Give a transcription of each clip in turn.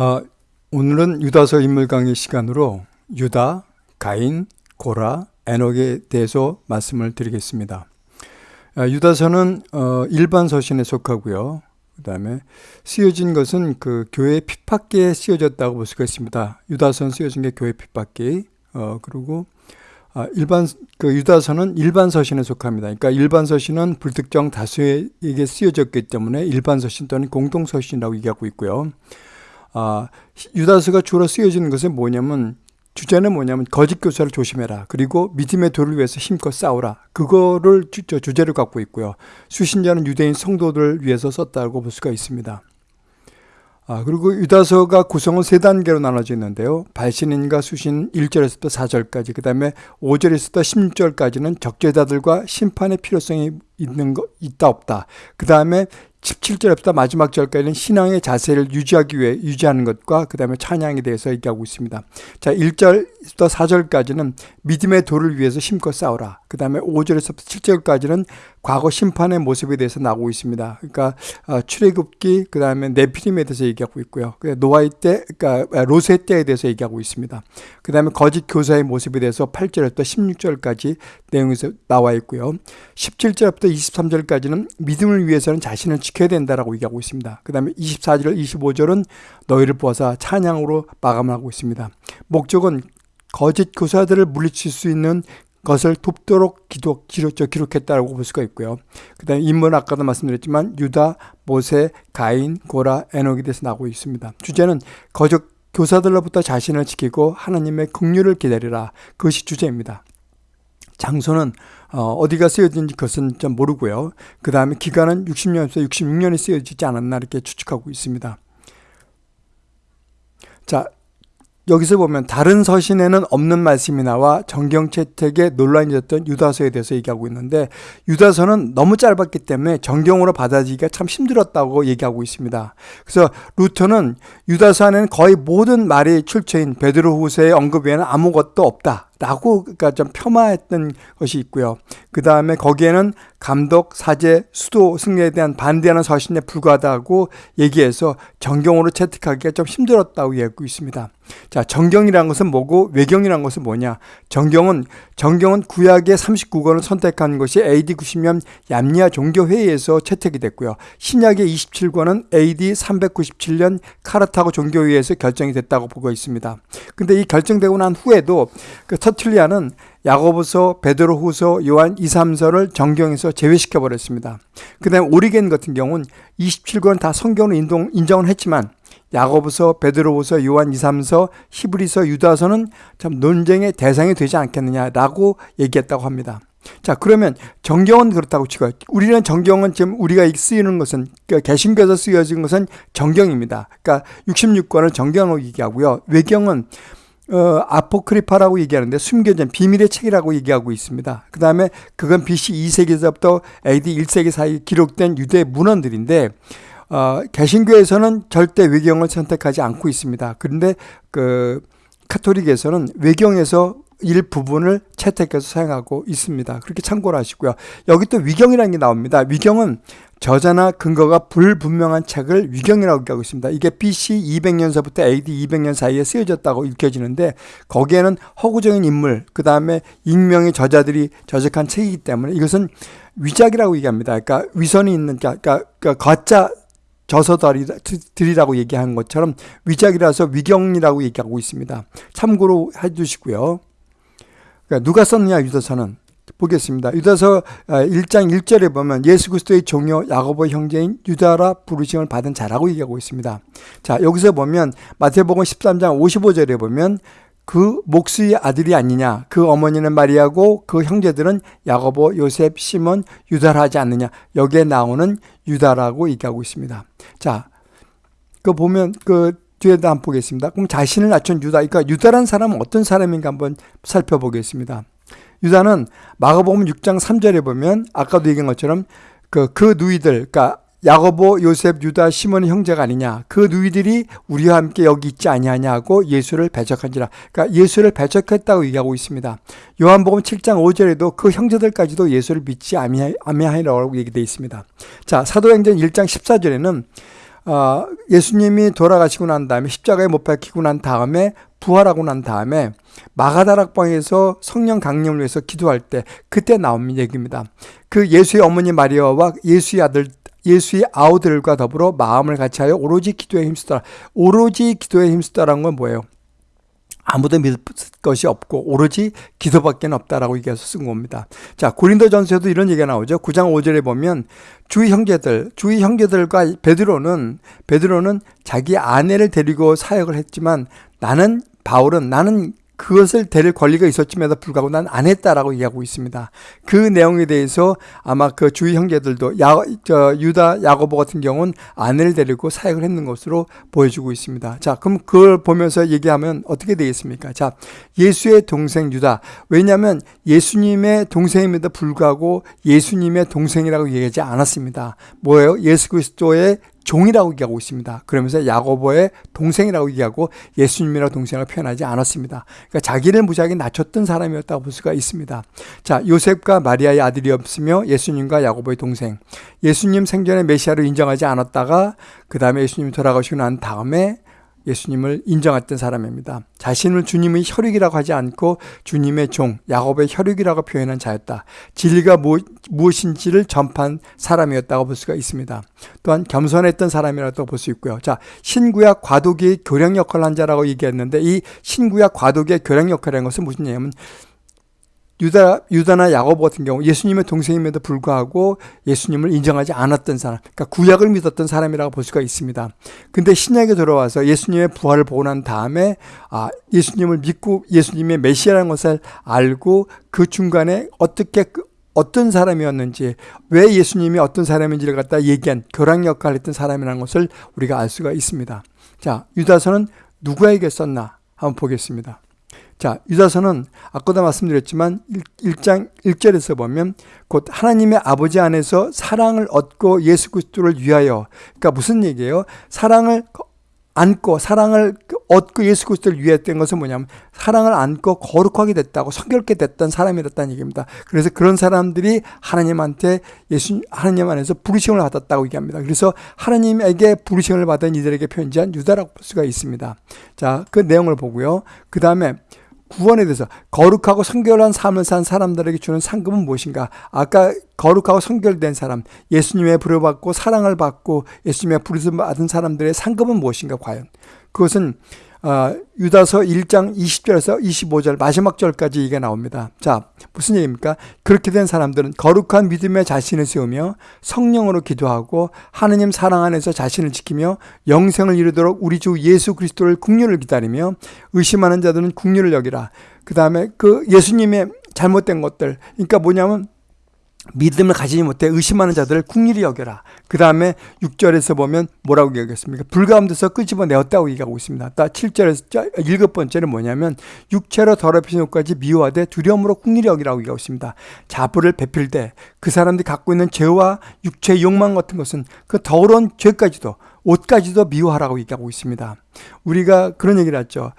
어, 오늘은 유다서 인물 강의 시간으로 유다, 가인, 고라, 에녹에 대해서 말씀을 드리겠습니다. 아, 유다서는 어, 일반 서신에 속하고요. 그 다음에 쓰여진 것은 그 교회 핍박기에 쓰여졌다고 볼 수가 있습니다. 유다서는 쓰여진 게 교회 핍박기. 어, 그리고 아, 일반 그 유다서는 일반 서신에 속합니다. 그러니까 일반 서신은 불특정 다수에게 쓰여졌기 때문에 일반 서신 또는 공동 서신이라고 얘기하고 있고요. 아, 유다서가 주로 쓰여지는 것은 뭐냐면 주제는 뭐냐면 거짓 교사를 조심해라. 그리고 믿음의 도를 위해서 힘껏 싸우라. 그거를 주, 주제로 갖고 있고요. 수신자는 유대인 성도들을 위해서 썼다고 볼 수가 있습니다. 아, 그리고 유다서가 구성은 세 단계로 나눠져 있는데요. 발신인과 수신 1절에서부터 4절까지, 그 다음에 5절에서부터 16절까지는 적재자들과 심판의 필요성이 있는 거, 있다, 없다. 그 다음에 17절부터 마지막 절까지는 신앙의 자세를 유지하기 위해 유지하는 것과 그 다음에 찬양에 대해서 얘기하고 있습니다. 자, 1절부터 4절까지는 믿음의 도를 위해서 심껏 싸우라. 그 다음에 5절에서부터 7절까지는 과거 심판의 모습에 대해서 나오고 있습니다. 그러니까 어, 출애굽기 그 다음에 네피림에 대해서 얘기하고 있고요. 노아의 때, 그러니까 로세 때에 대해서 얘기하고 있습니다. 그 다음에 거짓 교사의 모습에 대해서 8절부터 16절까지 내용에서 나와 있고요. 17절부터 23절까지는 믿음을 위해서는 자신을 지켜야 된다라고 얘기하고 있습니다. 그 다음에 24절, 25절은 너희를 보아서 찬양으로 마감하고 있습니다. 목적은 거짓 교사들을 물리칠 수 있는 것을 돕도록 기록, 기록, 기록했다고 볼 수가 있고요. 그 다음에 인물 아까도 말씀드렸지만 유다, 모세, 가인, 고라, 에녹에 대해서 나오고 있습니다. 주제는 거짓 교사들로부터 자신을 지키고 하나님의 긍휼을 기다리라. 그것이 주제입니다. 장소는 어, 디가 쓰여진지 그것은 좀 모르고요. 그 다음에 기간은 60년에서 66년이 쓰여지지 않았나 이렇게 추측하고 있습니다. 자, 여기서 보면 다른 서신에는 없는 말씀이 나와 정경 채택에 논란이 있었던 유다서에 대해서 얘기하고 있는데 유다서는 너무 짧았기 때문에 정경으로 받아들이기가 참 힘들었다고 얘기하고 있습니다. 그래서 루터는 유다서 안에는 거의 모든 말이 출처인 베드로 후서의 언급 외에는 아무것도 없다. 라고 그러니까 좀 폄하했던 것이 있고요. 그 다음에 거기에는 감독, 사제, 수도 승리에 대한 반대하는 서신에 불과하다고 얘기해서 정경으로 채택하기가 좀 힘들었다고 얘기하고 있습니다. 자, 정경이라는 것은 뭐고 외경이라는 것은 뭐냐? 정경은 정경은 구약의 39권을 선택한 것이 AD 90년 얌리아 종교회의에서 채택이 됐고요. 신약의 27권은 AD 397년 카르타고 종교회의에서 결정이 됐다고 보고 있습니다. 근데 이 결정되고 난 후에도 그 터틀리아는 야고보서, 베드로후서, 요한 2, 3서를 정경에서 제외시켜 버렸습니다. 그다음 오리겐 같은 경우는 27권 다 성경으로 인동, 인정을 했지만 야고보서, 베드로후서, 요한 2, 3서, 히브리서, 유다서는 참 논쟁의 대상이 되지 않겠느냐라고 얘기했다고 합니다. 자, 그러면 정경은 그렇다고 치고 우리는 정경은 지금 우리가 쓰이는 것은 그러니까 개신교에서 쓰여진 것은 정경입니다. 그러니까 66권을 정경으로 얘기하고요. 외경은 어, 아포크리파라고 얘기하는데 숨겨진 비밀의 책이라고 얘기하고 있습니다. 그 다음에 그건 BC 2세기에서부터 AD 1세기 사이 기록된 유대 문헌들인데 어, 개신교에서는 절대 외경을 선택하지 않고 있습니다. 그런데 그 카톨릭에서는 외경에서 일부분을 채택해서 사용하고 있습니다. 그렇게 참고를 하시고요. 여기 또 위경이라는 게 나옵니다. 위경은 저자나 근거가 불분명한 책을 위경이라고 얘기하고 있습니다. 이게 BC 200년서부터 AD 200년 사이에 쓰여졌다고 읽혀지는데 거기에는 허구적인 인물, 그 다음에 익명의 저자들이 저작한 책이기 때문에 이것은 위작이라고 얘기합니다. 그러니까 위선이 있는, 그러니까, 그러니까 가짜 저서들이라고 얘기하는 것처럼 위작이라서 위경이라고 얘기하고 있습니다. 참고로 해주시고요. 그러니까 누가 썼느냐 유다서는 보겠습니다. 유다서 1장 아, 1절에 보면 예수 그리스도의 종료 야고보 형제인 유다라 부르심을 받은 자라고 얘기하고 있습니다. 자 여기서 보면 마태복음 13장 55절에 보면 그 목수의 아들이 아니냐 그 어머니는 마리아고 그 형제들은 야고보 요셉 시몬 유다라 하지 않느냐 여기에 나오는 유다라고 얘기하고 있습니다. 자그 보면 그 뒤에도 한번 보겠습니다. 그럼 자신을 낮춘 유다. 그러니까 유다란 사람은 어떤 사람인가 한번 살펴보겠습니다. 유다는 마가복음 6장 3절에 보면 아까도 얘기한 것처럼 그, 그 누이들, 그러니까 야고보, 요셉, 유다, 시몬의 형제가 아니냐. 그 누이들이 우리와 함께 여기 있지 아니하냐고 예수를 배척한지라. 그러니까 예수를 배척했다고 얘기하고 있습니다. 요한복음 7장 5절에도 그 형제들까지도 예수를 믿지 아니하니라고 얘기되어 있습니다. 자, 사도행전 1장 14절에는 어, 예수님이 돌아가시고 난 다음에 십자가에 못 박히고 난 다음에 부활하고 난 다음에 마가다락방에서 성령 강림을 위해서 기도할 때 그때 나온 얘기입니다. 그 예수의 어머니 마리아와 예수의 아들 예수의 아우들과 더불어 마음을 같이하여 오로지 기도에 힘쓰더라. 오로지 기도에 힘쓰다라는 건 뭐예요? 아무도 믿을 것이 없고 오로지 기도밖에 없다라고 얘기해서 쓴 겁니다. 자, 고린도전서에도 이런 얘기가 나오죠. 9장 5절에 보면 주의 형제들, 주의 형제들과 베드로는 베드로는 자기 아내를 데리고 사역을 했지만 나는 바울은 나는 그것을 데릴 권리가 있었음에도 불구하고 난 안 했다라고 얘기하고 있습니다. 그 내용에 대해서 아마 그 주위 형제들도 야, 저, 유다 야고보 같은 경우는 아내를 데리고 사역을 했는 것으로 보여주고 있습니다. 자, 그럼 그걸 보면서 얘기하면 어떻게 되겠습니까? 자, 예수의 동생 유다. 왜냐하면 예수님의 동생임에도 불구하고 예수님의 동생이라고 얘기하지 않았습니다. 뭐예요? 예수 그리스도의 종이라고 얘기하고 있습니다. 그러면서 야고보의 동생이라고 얘기하고 예수님이라고 동생을 표현하지 않았습니다. 그러니까 자기를 무지하게 낮췄던 사람이었다고 볼 수가 있습니다. 자, 요셉과 마리아의 아들이 없으며 예수님과 야고보의 동생. 예수님 생전에 메시아를 인정하지 않았다가 그 다음에 예수님이 돌아가시고 난 다음에 예수님을 인정했던 사람입니다. 자신을 주님의 혈육이라고 하지 않고 주님의 종, 야곱의 혈육이라고 표현한 자였다. 진리가 무엇인지를 전파한 사람이었다고 볼 수가 있습니다. 또한 겸손했던 사람이라고 볼 수 있고요. 자, 신구약 과도기의 교량 역할을 한 자라고 얘기했는데 이 신구약 과도기의 교량 역할이라는 것은 무슨 얘기냐면 유다, 유다나 야고보 같은 경우 예수님의 동생임에도 불구하고 예수님을 인정하지 않았던 사람, 그러니까 구약을 믿었던 사람이라고 볼 수가 있습니다. 근데 신약에 들어와서 예수님의 부활을 보고 난 다음에 아, 예수님을 믿고 예수님의 메시아라는 것을 알고 그 중간에 어떻게 그 어떤 사람이었는지 왜 예수님이 어떤 사람인지를 갖다 얘기한 교랑 역할을 했던 사람이라는 것을 우리가 알 수가 있습니다. 자, 유다서는 누구에게 썼나 한번 보겠습니다. 자, 유다서는 아까도 말씀드렸지만 1장 1절에서 보면 곧 하나님의 아버지 안에서 사랑을 얻고 예수 그리스도를 위하여 그러니까 무슨 얘기예요? 사랑을 안고 사랑을 얻고 예수 그리스도를 위했던 것은 뭐냐면 사랑을 안고 거룩하게 됐다고 성결케 됐던 사람이었다는 얘기입니다. 그래서 그런 사람들이 하나님한테 예수 하나님 안에서 부르심을 받았다고 얘기합니다. 그래서 하나님에게 부르심을 받은 이들에게 편지한 유다라고 볼 수가 있습니다. 자, 그 내용을 보고요. 그 다음에 구원에 대해서 거룩하고 성결한 삶을 산 사람들에게 주는 상급은 무엇인가? 아까 거룩하고 성결된 사람, 예수님의 부름받고 사랑을 받고 예수님의 부르심 받은 사람들의 상급은 무엇인가 과연? 그것은 어, 유다서 1장 20절에서 25절 마지막 절까지 이게 나옵니다. 자, 무슨 얘기입니까? 그렇게 된 사람들은 거룩한 믿음에 자신을 세우며 성령으로 기도하고 하느님 사랑 안에서 자신을 지키며 영생을 이루도록 우리 주 예수 그리스도를 국률을 기다리며 의심하는 자들은 국률을 여기라. 그 다음에 그 예수님의 잘못된 것들, 그러니까 뭐냐면 믿음을 가지지 못해 의심하는 자들을 국리이 여겨라. 그 다음에 6절에서 보면 뭐라고 얘기하겠습니까? 불가운데서 끄집어내었다고 얘기하고 있습니다. 7절에서 일곱 번째는 뭐냐면 육체로 더럽히신 것까지 미워하되 두려움으로 국리이 여기라고 얘기하고 있습니다. 자부를 베필되 그 사람들이 갖고 있는 죄와 육체의 욕망 같은 것은 그 더러운 죄까지도 옷까지도 미워하라고 얘기하고 있습니다. 우리가 그런 얘기를 했죠.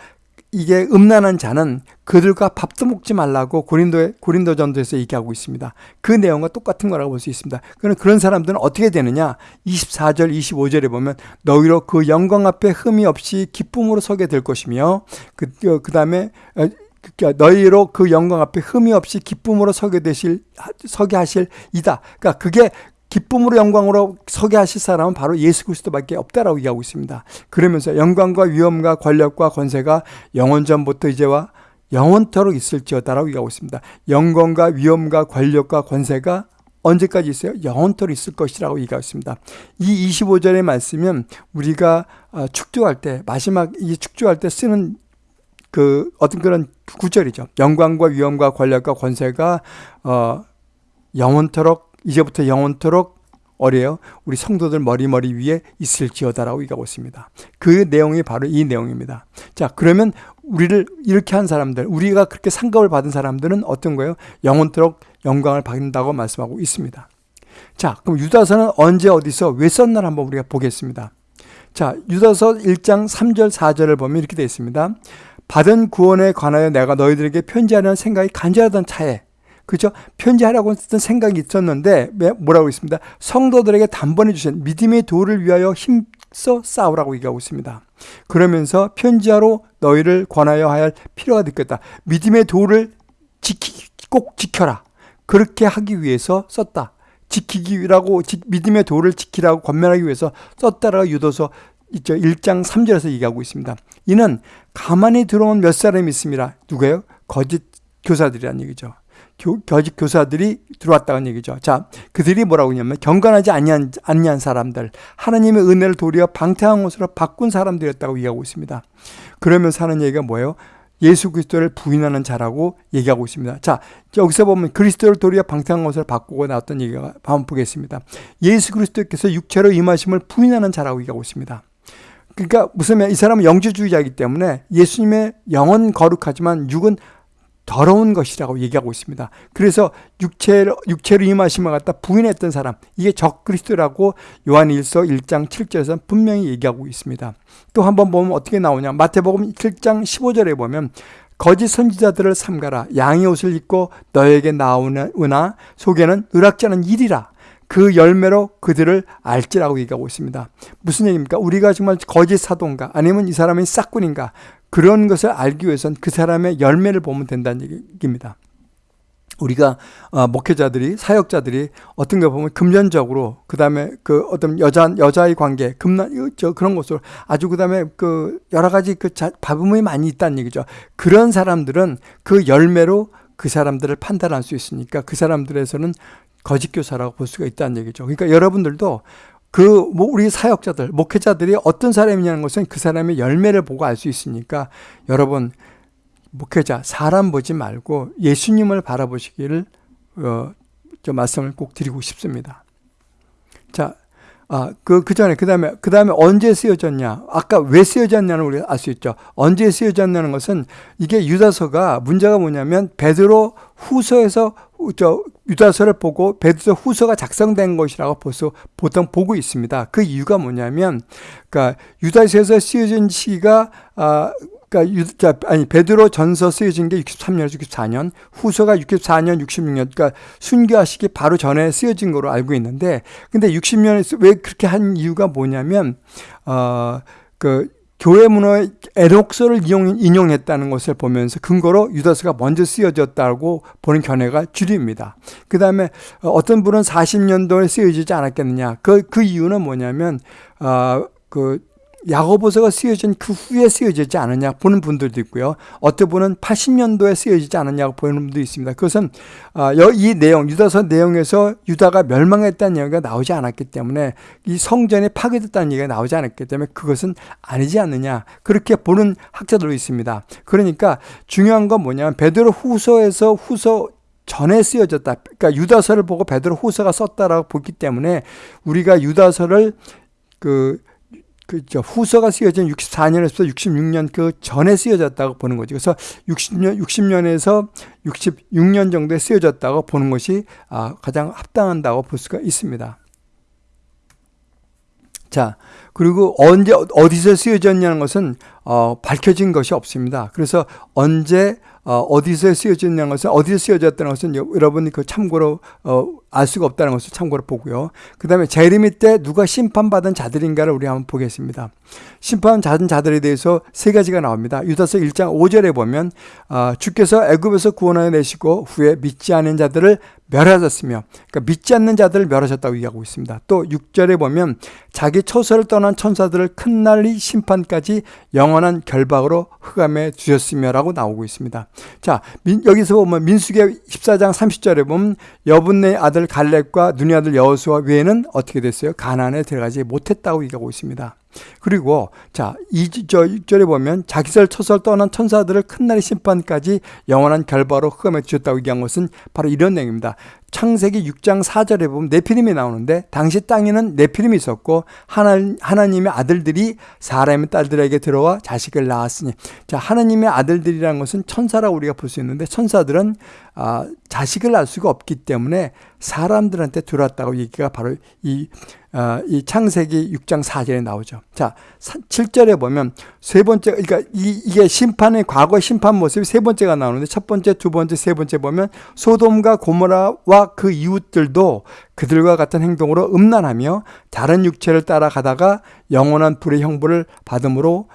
이게 음란한 자는 그들과 밥도 먹지 말라고 고린도 고린도 전도에서 얘기하고 있습니다. 그 내용과 똑같은 거라고 볼 수 있습니다. 그런 그런 사람들은 어떻게 되느냐? 24절 25절에 보면 너희로 그 영광 앞에 흠이 없이 기쁨으로 서게 될 것이며 그 어, 그다음에 어, 그러니까 너희로 그 영광 앞에 흠이 없이 기쁨으로 서게 되실 서게 하실 이다. 그러니까 그게 기쁨으로 영광으로 서게 하실 사람은 바로 예수 그리스도밖에 없다라고 얘기하고 있습니다. 그러면서 영광과 위엄과 권력과 권세가 영원 전부터 이제와 영원토록 있을지어다라고 얘기하고 있습니다. 영광과 위엄과 권력과 권세가 언제까지 있어요? 영원토록 있을 것이라고 얘기하고 있습니다. 이 25절의 말씀은 우리가 어, 축조할 때 마지막 이 축조할 때 쓰는 그 어떤 그런 구절이죠. 영광과 위엄과 권력과 권세가 어 영원토록 이제부터 영원토록 어려요. 우리 성도들 머리머리 위에 있을지어다라고 얘기하고 있습니다. 그 내용이 바로 이 내용입니다. 자, 그러면 우리를 이렇게 한 사람들, 우리가 그렇게 상급을 받은 사람들은 어떤 거예요? 영원토록 영광을 받는다고 말씀하고 있습니다. 자, 그럼 유다서는 언제 어디서 왜 썼나 한번 우리가 보겠습니다. 자, 유다서 1장 3절 4절을 보면 이렇게 되어 있습니다. 받은 구원에 관하여 내가 너희들에게 편지하는 생각이 간절하던 차에 그죠? 편지하라고 했던 생각이 있었는데 뭐라고 있습니다. 성도들에게 단번에 주신 믿음의 도를 위하여 힘 맞서 싸우라고 얘기하고 있습니다. 그러면서 편지하로 너희를 권하여 할 필요가 있겠다. 믿음의 도를 지키, 꼭 지켜라. 그렇게 하기 위해서 썼다. 지키기라고 믿음의 도를 지키라고 권면하기 위해서 썼다라고 유도서 1장 3절에서 얘기하고 있습니다. 이는 가만히 들어온 몇 사람이 있습니다. 누구예요? 거짓 교사들이란 얘기죠. 교, 거짓 교사들이 들어왔다는 얘기죠. 자, 그들이 뭐라고 하냐면 경건하지 아니한, 아니한 사람들, 하나님의 은혜를 도리어 방탕한 것으로 바꾼 사람들이었다고 얘기하고 있습니다. 그러면서 하는 얘기가 뭐예요? 예수 그리스도를 부인하는 자라고 얘기하고 있습니다. 자, 여기서 보면 그리스도를 도리어 방탕한 것을 바꾸고 나왔던 얘기가 한번 보겠습니다. 예수 그리스도께서 육체로 임하심을 부인하는 자라고 얘기하고 있습니다. 그러니까 무슨 이 사람은 영주주의자이기 때문에 예수님의 영은 거룩하지만 육은 더러운 것이라고 얘기하고 있습니다. 그래서 육체로, 육체로 임하심을 갖다 부인했던 사람, 이게 적그리스도라고 요한 1서 1장 7절에서 분명히 얘기하고 있습니다. 또 한번 보면 어떻게 나오냐. 마태복음 7장 15절에 보면 거짓 선지자들을 삼가라. 양의 옷을 입고 너에게 나오나 속에는 의락자는 일이라. 그 열매로 그들을 알지라고 얘기하고 있습니다. 무슨 얘기입니까? 우리가 정말 거짓 사도인가 아니면 이 사람이 싹군인가 그런 것을 알기 위해선 그 사람의 열매를 보면 된다는 얘기입니다. 우리가 어, 목회자들이 사역자들이 어떤 거 보면 금전적으로 그다음에 그 어떤 여자 여자의 관계 금난 저 그런 것으로 아주 그다음에 그 여러 가지 그 잡음이 많이 있다는 얘기죠. 그런 사람들은 그 열매로 그 사람들을 판단할 수 있으니까 그 사람들에서는 거짓 교사라고 볼 수가 있다는 얘기죠. 그러니까 여러분들도 그뭐 우리 사역자들, 목회자들이 어떤 사람이냐는 것은 그 사람의 열매를 보고 알 수 있으니까 여러분 목회자 사람 보지 말고 예수님을 바라보시기를 어, 저 말씀을 꼭 드리고 싶습니다. 자, 아, 그, 그 전에, 그 다음에, 그 다음에 언제 쓰여졌냐. 아까 왜 쓰여졌냐는 우리가 알 수 있죠. 언제 쓰여졌냐는 것은 이게 유다서가 문제가 뭐냐면 베드로 후서에서 저 유다서를 보고 베드로 후서가 작성된 것이라고 벌써 보통 보고 있습니다. 그 이유가 뭐냐면, 그러니까 유다서에서 쓰여진 시기가 아, 그러니까 유, 아니 베드로 전서 쓰여진 게 63년, 64년, 후서가 64년, 66년, 그러니까 순교하시기 바로 전에 쓰여진 거로 알고 있는데, 근데 60년에 왜 그렇게 한 이유가 뭐냐면, 어 그 교회 문화의 에녹서를 이용, 인용 했다는 것을 보면서 근거로 유다서가 먼저 쓰여졌다고 보는 견해가 주류입니다. 그 다음에 어떤 분은 40년도에 쓰여지지 않았겠느냐. 그, 그 이유는 뭐냐면, 어, 그 야고보서가 쓰여진 그 후에 쓰여지지 않았냐 보는 분들도 있고요. 어떤 분은 80년도에 쓰여지지 않았냐고 보는 분도 있습니다. 그것은 아, 이 내용 유다서 내용에서 유다가 멸망했다는 얘기가 나오지 않았기 때문에 이 성전이 파괴됐다는 얘기가 나오지 않았기 때문에 그것은 아니지 않느냐 그렇게 보는 학자들도 있습니다. 그러니까 중요한 건 뭐냐면 베드로 후서에서 후서 전에 쓰여졌다. 그러니까 유다서를 보고 베드로 후서가 썼다라고 보기 때문에 우리가 유다서를 그 그 저 후서가 쓰여진 64년에서 66년 그 전에 쓰여졌다고 보는 거죠. 그래서 60년 60년에서 66년 정도에 쓰여졌다고 보는 것이 아, 가장 합당한다고 볼 수가 있습니다. 자, 그리고 언제 어디서 쓰여졌냐는 것은 어, 밝혀진 것이 없습니다. 그래서 언제 어, 디서 쓰여졌냐는 것은 어디서 쓰여졌다는 것은 여러분이 그 참고로 어, 알 수가 없다는 것을 참고로 보고요. 그 다음에 제르미 때 누가 심판받은 자들인가를 우리 한번 보겠습니다. 심판 받은 자들에 대해서 세 가지가 나옵니다. 유다서 1장 5절에 보면 어, 주께서 애굽에서 구원하여 내시고 후에 믿지 않은 자들을 멸하셨으며 그러니까 믿지 않는 자들을 멸하셨다고 얘기하고 있습니다. 또 6절에 보면 자기 처소를 떠난 천사들을 큰 날이 심판까지 영원한 결박으로 흑암에 두셨으며라고 나오고 있습니다. 자, 민, 여기서 보면 민수기 14장 30절에 보면 여분네 아들 갈렙과 눈의 아들 여호수아 외에는 어떻게 됐어요? 가나안에 들어가지 못했다고 얘기하고 있습니다. 그리고 자, 이저 6절에 보면 자기설 처설 떠난 천사들을 큰 날의 심판까지 영원한 결바로 흑암에 주셨다고 얘기한 것은 바로 이런 내용입니다. 창세기 6장 4절에 보면 네피림이 나오는데 당시 땅에는 네피림이 있었고 하나, 하나 님의 아들들이 사람의 딸들에게 들어와 자식을 낳았으니 자 하나님의 아들들이라는 것은 천사라고 우리가 볼 수 있는데 천사들은 아, 자식을 낳을 수가 없기 때문에 사람들한테 들어왔다고 얘기가 바로 이, 어, 이 창세기 6장 4절에 나오죠. 자, 7절에 보면 세 번째, 그러니까 이, 이게 심판의 과거 심판 모습이 세 번째가 나오는데 첫 번째, 두 번째, 세 번째 보면 소돔과 고모라와 그 이웃들도 그들과 같은 행동으로 음란하며 다른 육체를 따라가다가 영원한 불의 형벌을 받음으로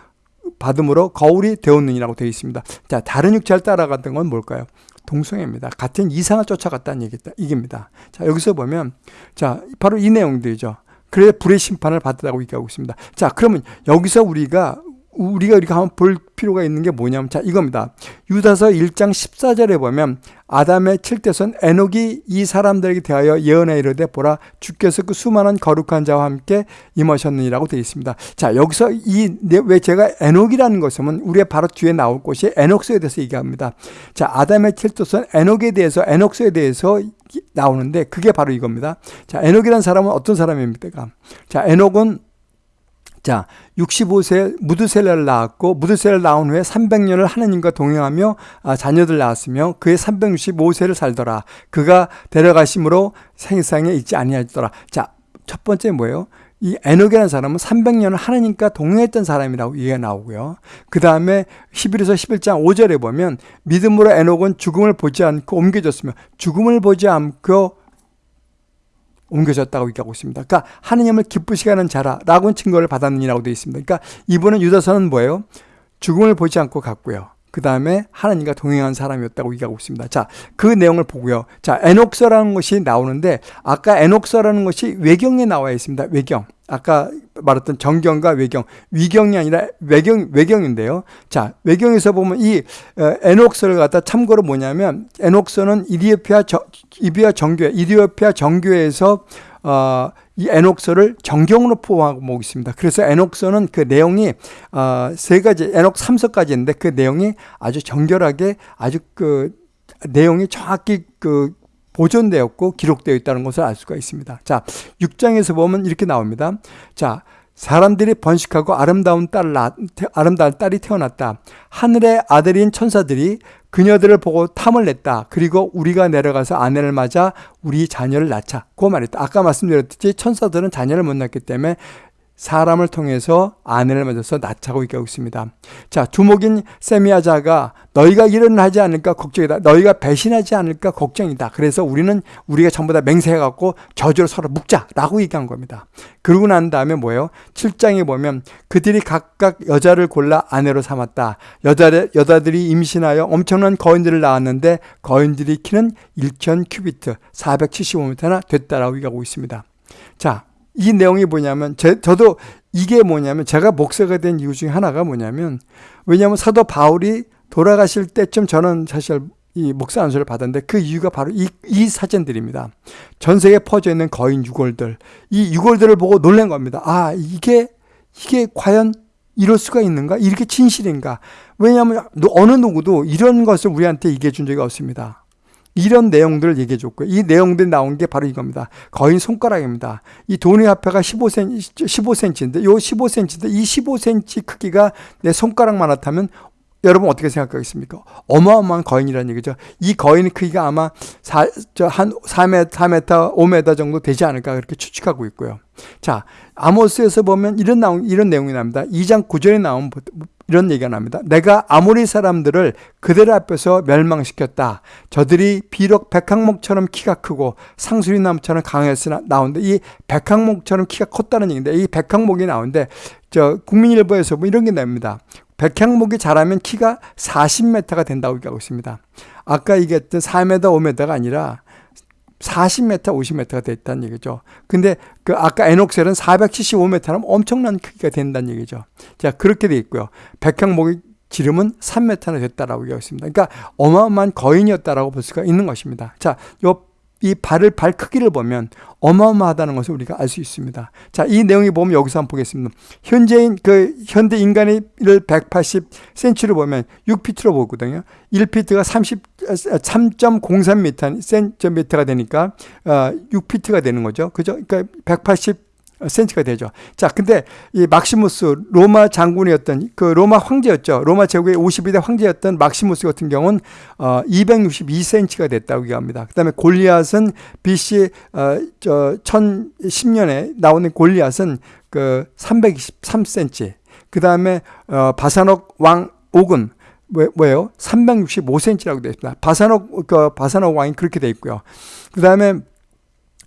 받음으로 거울이 되었느니라고 되어 있습니다. 자, 다른 육체를 따라갔던 건 뭘까요? 동성애입니다. 같은 이상을 쫓아갔다는 얘기다. 이깁니다. 자, 여기서 보면 자, 바로 이 내용들이죠. 그래 불의 심판을 받았다고 얘기하고 있습니다. 자, 그러면 여기서 우리가 우리가 이렇게 한번 볼 필요가 있는 게 뭐냐면 자 이겁니다. 유다서 1장 14절에 보면 아담의 칠대선 에녹이 이 사람들에게 대하여 예언해 이르되 보라 주께서 그 수많은 거룩한 자와 함께 임하셨느니라고 되어 있습니다. 자 여기서 이 왜 제가 에녹이라는 것은 우리가 바로 뒤에 나올 곳이 에녹서에 대해서 얘기합니다. 자 아담의 칠대선 에녹에 대해서 에녹서에 대해서 나오는데 그게 바로 이겁니다. 자 에녹이라는 사람은 어떤 사람입니까? 자 에녹은 자, 65세 무드셀라를 낳았고 무드셀라를 낳은 후에 300년을 하느님과 동행하며 아, 자녀들 낳았으며 그의 365세를 살더라. 그가 데려가심으로 생상에 있지 아니하더라. 자, 첫 번째 뭐예요? 이 에녹이라는 사람은 300년을 하느님과 동행했던 사람이라고 얘기가 나오고요. 그 다음에 11에서 11장 5절에 보면 믿음으로 에녹은 죽음을 보지 않고 옮겨졌으며 죽음을 보지 않고 옮겨졌다고 얘기하고 있습니다. 그러니까 하느님을 기쁘시게 하는 자라라고 증거를 받았느니라고 되어 있습니다. 그러니까 이분은 유다서는 뭐예요? 죽음을 보지 않고 갔고요. 그 다음에 하나님과 동행한 사람이었다고 얘기하고 있습니다. 자, 그 내용을 보고요. 자, 에녹서라는 것이 나오는데 아까 에녹서라는 것이 외경에 나와 있습니다. 외경. 아까 말했던 정경과 외경, 위경이 아니라 외경, 외경인데요. 자, 외경에서 보면 이 어, 에녹서를 갖다 참고로 뭐냐면 에녹서는 이디오피아, 이비아 정교회, 이디오피아 정교회에서 어, 이 에녹서를 정경으로 포함하고 있습니다. 그래서 에녹서는 그 내용이 어, 세 가지, 에녹 3서까지 있는데 그 내용이 아주 정결하게 아주 그 내용이 정확히 그 보존되었고 기록되어 있다는 것을 알 수가 있습니다. 자, 6장에서 보면 이렇게 나옵니다. 자, 사람들이 번식하고 아름다운 딸 아름다운 딸이 태어났다. 하늘의 아들인 천사들이 그녀들을 보고 탐을 냈다. 그리고 우리가 내려가서 아내를 맞아 우리 자녀를 낳자. 그 말했다. 아까 말씀드렸듯이 천사들은 자녀를 못 낳기 때문에 사람을 통해서 아내를 맞아서 낳자고 얘기하고 있습니다. 자, 두목인 세미아자가 너희가 일은 하지 않을까 걱정이다. 너희가 배신하지 않을까 걱정이다. 그래서 우리는 우리가 전부 다 맹세해갖고 저주를 서로 묵자라고 얘기한 겁니다. 그러고 난 다음에 뭐예요? 7장에 보면 그들이 각각 여자를 골라 아내로 삼았다. 여자, 여자들이 임신하여 엄청난 거인들을 낳았는데 거인들이 키는 1천 큐비트, 475m나 됐다라고 얘기하고 있습니다. 자, 이 내용이 뭐냐면 제, 저도 이게 뭐냐면 제가 목사가 된 이유 중에 하나가 뭐냐면 왜냐하면 사도 바울이 돌아가실 때쯤 저는 사실 이 목사 안수를 받았는데 그 이유가 바로 이, 이 사진들입니다. 전 세계에 퍼져 있는 거인 유골들. 이 유골들을 보고 놀란 겁니다. 아, 이게, 이게 과연 이럴 수가 있는가? 이렇게 진실인가? 왜냐하면 어느 누구도 이런 것을 우리한테 얘기해 준 적이 없습니다. 이런 내용들을 얘기해 줬고요. 이 내용들이 나온 게 바로 이겁니다. 거인 손가락입니다. 이 돈의 화폐가 15cm, 15cm인데, 요 15cm인데, 이 15cm 크기가 내 손가락만 하다면 여러분 어떻게 생각하겠습니까? 어마어마한 거인이라는 얘기죠. 이 거인 크기가 아마 4, 한 4m, 4m, 5m 정도 되지 않을까 그렇게 추측하고 있고요. 자, 아모스에서 보면 이런 나온, 이런 내용이 납니다. 2장 9절에 나온 이런 얘기가 납니다. 내가 아모리 사람들을 그들 앞에서 멸망시켰다. 저들이 비록 백항목처럼 키가 크고 상수리 나무처럼 강했으나 나오는데 이 백항목처럼 키가 컸다는 얘기인데 이 백항목이 나오는데 저 국민일보에서 뭐 이런 게 납니다. 백향목이 자라면 키가 40m가 된다고 얘기하고 있습니다. 아까 얘기했던 4m, 5m가 아니라 40m, 50m가 됐다는 얘기죠. 근데 그 아까 에녹셀은 475m라면 엄청난 크기가 된다는 얘기죠. 자, 그렇게 돼 있고요. 백향목이 지름은 3m나 됐다라고 얘기하고 있습니다. 그러니까 어마어마한 거인이었다라고 볼 수가 있는 것입니다. 자, 요 이 발을 발 크기를 보면 어마어마하다는 것을 우리가 알 수 있습니다. 자, 이 내용이 보면 여기서 한번 보겠습니다. 현재인 그 현대 인간의 180cm를 보면 6피트로 보거든요. 1피트가 30 3.03m 센티미터가 되니까 어 6피트가 되는 거죠. 그죠? 그러니까 180 센치가 되죠. 자, 근데 이 막시무스 로마 장군이었던 그 로마 황제였죠. 로마 제국의 52대 황제였던 막시무스 같은 경우는 어 262cm가 됐다고 얘기합니다. 그다음에 골리앗은 BC 어 저 1010년에 나오는 골리앗은 그 323cm. 그다음에 어 바사녹 왕 옥은 뭐, 뭐예요? 365cm라고 되어 있습니다. 바사녹, 그 바사녹 왕이 그렇게 되어 있고요. 그 다음에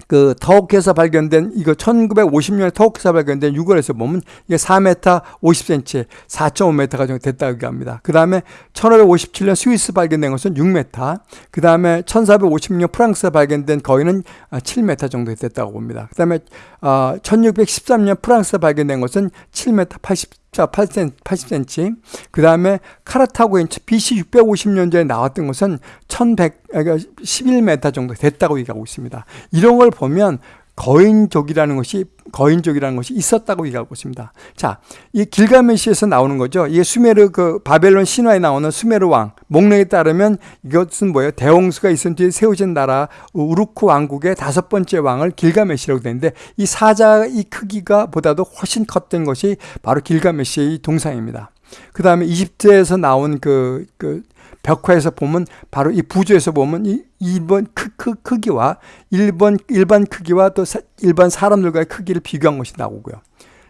그 터키에서 발견된 이거 1950년에 터키에서 발견된 유골에서 보면 이게 4m 50cm, 4.5m가 정도 됐다고 합니다. 그 다음에 1557년 스위스 발견된 것은 6m, 그 다음에 1456년 프랑스에 발견된 거인은 7m 정도 됐다고 봅니다. 그 다음에 1613년 프랑스에 발견된 것은 7m 80 자, 8cm, 80cm. 그 다음에 카라타고인 BC 650년 전에 나왔던 것은 1100, 11m 정도 됐다고 얘기하고 있습니다. 이런 걸 보면 거인족이라는 것이 거인족이라는 것이 있었다고 얘기하고 있습니다. 자, 이 길가메시에서 나오는 거죠. 이게 수메르 그 바벨론 신화에 나오는 수메르 왕 목록에 따르면 이것은 뭐예요? 대홍수가 있은 뒤에 세워진 나라 우루크 왕국의 다섯 번째 왕을 길가메시라고 되는데 이 사자의 크기가 보다도 훨씬 컸던 것이 바로 길가메시의 동상입니다. 그 다음에 이집트에서 나온 그, 그 벽화에서 보면 바로 이 부조에서 보면 이 2번 크, 크, 크기와 1번 일반 크기와 또 사, 일반 사람들과의 크기를 비교한 것이 나오고요.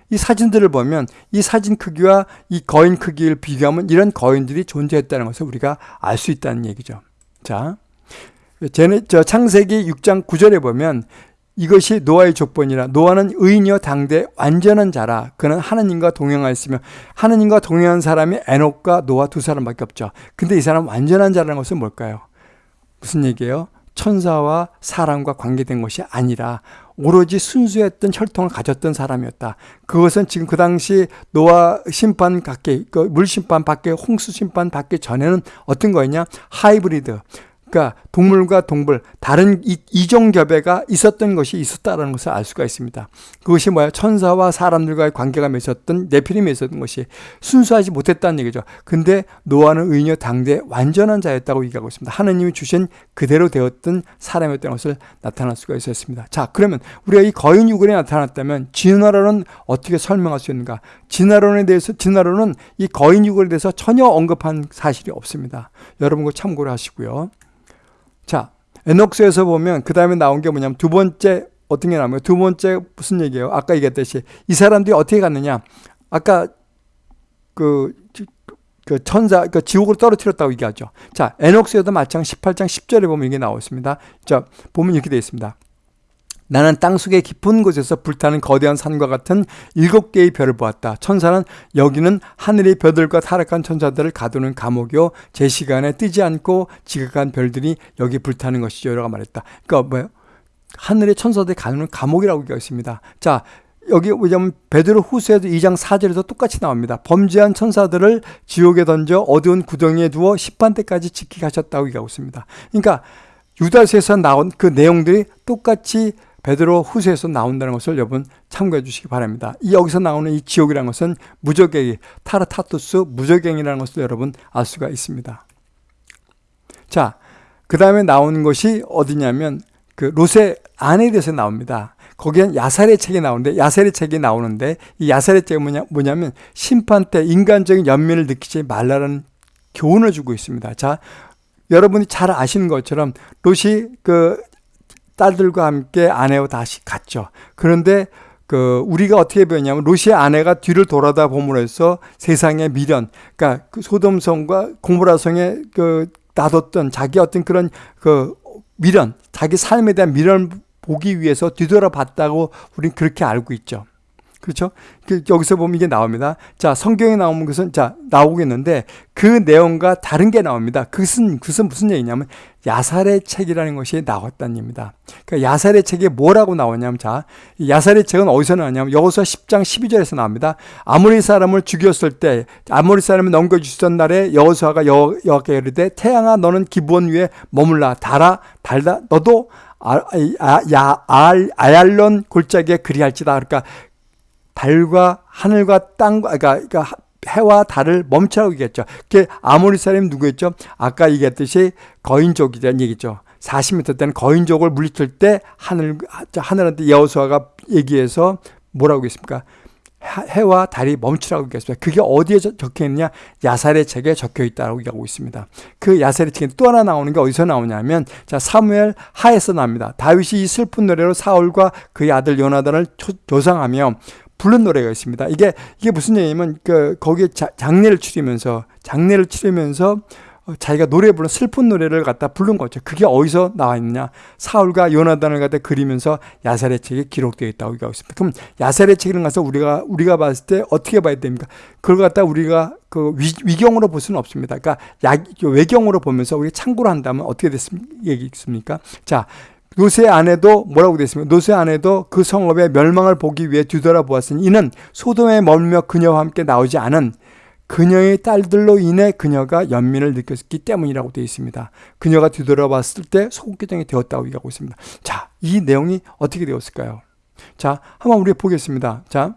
이 사진들을 보면 이 사진 크기와 이 거인 크기를 비교하면 이런 거인들이 존재했다는 것을 우리가 알 수 있다는 얘기죠. 자, 제네, 저 창세기 6장 9절에 보면 이것이 노아의 족본이라 노아는 의인이여 당대 완전한 자라 그는 하느님과 동행하였으며 하느님과 동행한 사람이 에녹과 노아 두 사람밖에 없죠. 근데 이 사람 완전한 자라는 것은 뭘까요? 무슨 얘기예요? 천사와 사람과 관계된 것이 아니라 오로지 순수했던 혈통을 가졌던 사람이었다. 그것은 지금 그 당시 노아 심판 밖에, 그 물 심판 밖에, 홍수 심판 밖에 전에는 어떤 거였냐? 하이브리드. 그러니까 동물과 동물 다른 이종 교배가 있었던 것이 있었다는 것을 알 수가 있습니다. 그것이 뭐야? 천사와 사람들과의 관계가 맺었던 네피림에 있었던 것이 순수하지 못했다는 얘기죠. 근데 노아는 의녀 당대 완전한 자였다고 얘기하고 있습니다. 하느님이 주신 그대로 되었던 사람이었던 것을 나타날 수가 있었습니다. 자, 그러면 우리가 이 거인 유골에 나타났다면 진화론은 어떻게 설명할 수 있는가? 진화론에 대해서 진화론은 이 거인 유골에 대해서 전혀 언급한 사실이 없습니다. 여러분 그 참고를 하시고요. 자, 에녹스에서 보면 그 다음에 나온 게 뭐냐면 두 번째 어떤 게 나오면 두 번째 무슨 얘기예요? 아까 얘기했듯이 이 사람들이 어떻게 갔느냐? 아까 그, 그 천사, 그 지옥으로 떨어뜨렸다고 얘기하죠. 자, 에녹스에도 마찬 18장 10절에 보면 이게 나와 있습니다. 자, 보면 이렇게 되어 있습니다. 나는 땅속의 깊은 곳에서 불타는 거대한 산과 같은 일곱 개의 별을 보았다. 천사는 여기는 하늘의 별들과 타락한 천사들을 가두는 감옥이요. 제 시간에 뜨지 않고 지극한 별들이 여기 불타는 것이죠. 라고 말했다. 그러니까 뭐예요? 하늘의 천사들이 가두는 감옥이라고 얘기했습니다. 자, 여기 뭐냐면 베드로 후서에도 2장 4절에도 똑같이 나옵니다. 범죄한 천사들을 지옥에 던져 어두운 구덩이에 두어 10반 때까지 지키게 하셨다고 얘기하고 있습니다. 그러니까 유다서에서 나온 그 내용들이 똑같이 베드로 후서에서 나온다는 것을 여러분 참고해 주시기 바랍니다. 이 여기서 나오는 이 지옥이라는 것은 무적행이 타르타투스 무적행이라는 것을 여러분 알 수가 있습니다. 자, 그 다음에 나오는 것이 어디냐면 그 롯의 아내에 대해서 나옵니다. 거기엔 야살의 책이 나오는데 야살의 책이 나오는데 이 야살의 책이 뭐냐, 뭐냐면 심판 때 인간적인 연민을 느끼지 말라는 교훈을 주고 있습니다. 자, 여러분이 잘 아시는 것처럼 롯이 그 딸들과 함께 아내와 다시 갔죠. 그런데 그 우리가 어떻게 배웠냐면 로시의 아내가 뒤를 돌아다 봄으로써 세상의 미련, 그러니까 그 소돔성과 고모라성에 그 놔뒀던 자기 어떤 그런 그 미련, 자기 삶에 대한 미련을 보기 위해서 뒤돌아봤다고 우리는 그렇게 알고 있죠. 그렇죠? 그 여기서 보면 이게 나옵니다. 자, 성경에 나오는 것은 자, 나오겠는데 그 내용과 다른 게 나옵니다. 그것은 그것은 무슨 얘기냐면 야살의 책이라는 것이 나왔다는 얘기입니다. 그러니까 야살의 책이 뭐라고 나오냐면 자, 야살의 책은 어디서 나왔냐면 여호수아 10장 12절에서 나옵니다. 아모리 사람을 죽였을 때 아모리 사람을 넘겨 주시던 날에 여호수아가 여호와께 이르되 태양아 너는 기본 위에 머물라 달아 달다 너도 아, 아, 야, 알, 아얄론 골짜기에 그리할지다. 그러니까 달과 하늘과 땅과 그러니까, 그러니까 해와 달을 멈추라고 얘기했죠. 그게 아모리 사람이 누구였죠? 아까 얘기했듯이 거인족이라는 얘기죠. 40m 때는 거인족을 물리칠 때 하늘 하늘한테 여호수아가 얘기해서 뭐라고 했습니까? 해와 달이 멈추라고 얘기했습니다. 그게 어디에 적혀 있느냐? 야살의 책에 적혀 있다고 얘기하고 있습니다. 그 야살의 책에 또 하나 나오는 게 어디서 나오냐면 자 사무엘 하에서 나옵니다. 다윗이 이 슬픈 노래로 사울과 그의 아들 요나단을 조상하며 부른 노래가 있습니다. 이게 이게 무슨 얘기냐면 그 거기에 자, 장례를 치르면서 장례를 치르면서 어, 자기가 노래 부른 슬픈 노래를 갖다 부른 거죠. 그게 어디서 나와 있느냐? 사울과 요나단을 갖다 그리면서 야살의 책에 기록되어 있다고 얘기하고 있습니다. 그럼 야살의 책을 가서 우리가 우리가 봤을 때 어떻게 봐야 됩니까? 그걸 갖다 우리가 그 위, 경으로볼 수는 없습니다. 그러니까 야, 외경으로 보면서 우리 참고로 한다면 어떻게 됐습니까? 자, 노세 안에도 뭐라고 됐습니까? 노세 안에도 그 성읍의 멸망을 보기 위해 뒤돌아보았으니 이는 소돔에 멀며 그녀와 함께 나오지 않은 그녀의 딸들로 인해 그녀가 연민을 느꼈기 때문이라고 되어 있습니다. 그녀가 뒤돌아봤을 때 소국교정이 되었다고 얘기하고 있습니다. 자, 이 내용이 어떻게 되었을까요? 자, 한번 우리 보겠습니다. 자,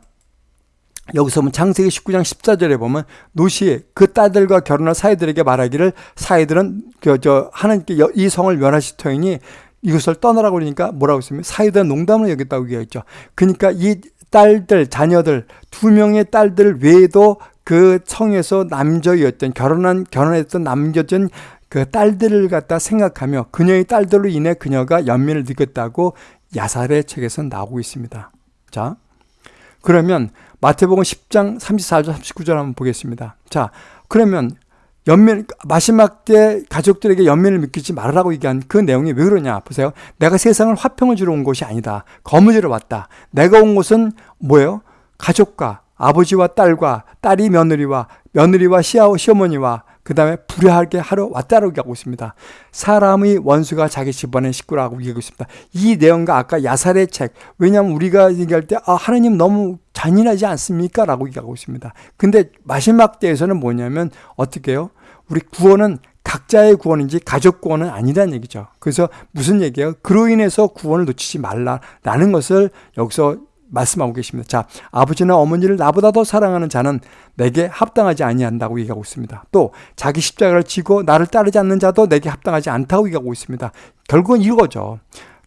여기서 보면 창세기 19장 14절에 보면 노시 그 딸들과 결혼할 사이들에게 말하기를 사이들은 그 저 하나님께 이 성을 멸하시터니 이것을 떠나라고 그러니까 뭐라고 했으면 사이들은 농담을 여겼다고 얘기했죠. 그러니까 이 딸들 자녀들 두 명의 딸들 외에도 그 성에서 남자였던 결혼한 결혼했던 남겨진 그 딸들을 갖다 생각하며 그녀의 딸들로 인해 그녀가 연민을 느꼈다고 야살의 책에서 나오고 있습니다. 자, 그러면 마태복음 10장 34절 39절 한번 보겠습니다. 자, 그러면 연민 마지막 때 가족들에게 연민을 느끼지 말라고 얘기한 그 내용이 왜 그러냐 보세요. 내가 세상을 화평을 주러 온 것이 아니다. 거무지러 왔다. 내가 온 곳은 뭐예요? 가족과 아버지와 딸과 딸이 며느리와 며느리와 시아오 시어머니와 그 다음에 불효하게 하러 왔다라고 얘기하고 있습니다. 사람의 원수가 자기 집안의 식구라고 얘기하고 있습니다. 이 내용과 아까 야살의 책, 왜냐하면 우리가 얘기할 때, 아, 하나님 너무 잔인하지 않습니까? 라고 얘기하고 있습니다. 근데 마지막 때에서는 뭐냐면, 어떻게 해요? 우리 구원은 각자의 구원인지 가족 구원은 아니라는 얘기죠. 그래서 무슨 얘기예요? 그로 인해서 구원을 놓치지 말라라는 것을 여기서 말씀하고 계십니다. 자, 아버지나 어머니를 나보다 더 사랑하는 자는 내게 합당하지 아니한다고 얘기하고 있습니다. 또 자기 십자가를 지고 나를 따르지 않는 자도 내게 합당하지 않다고 얘기하고 있습니다. 결국은 이거죠.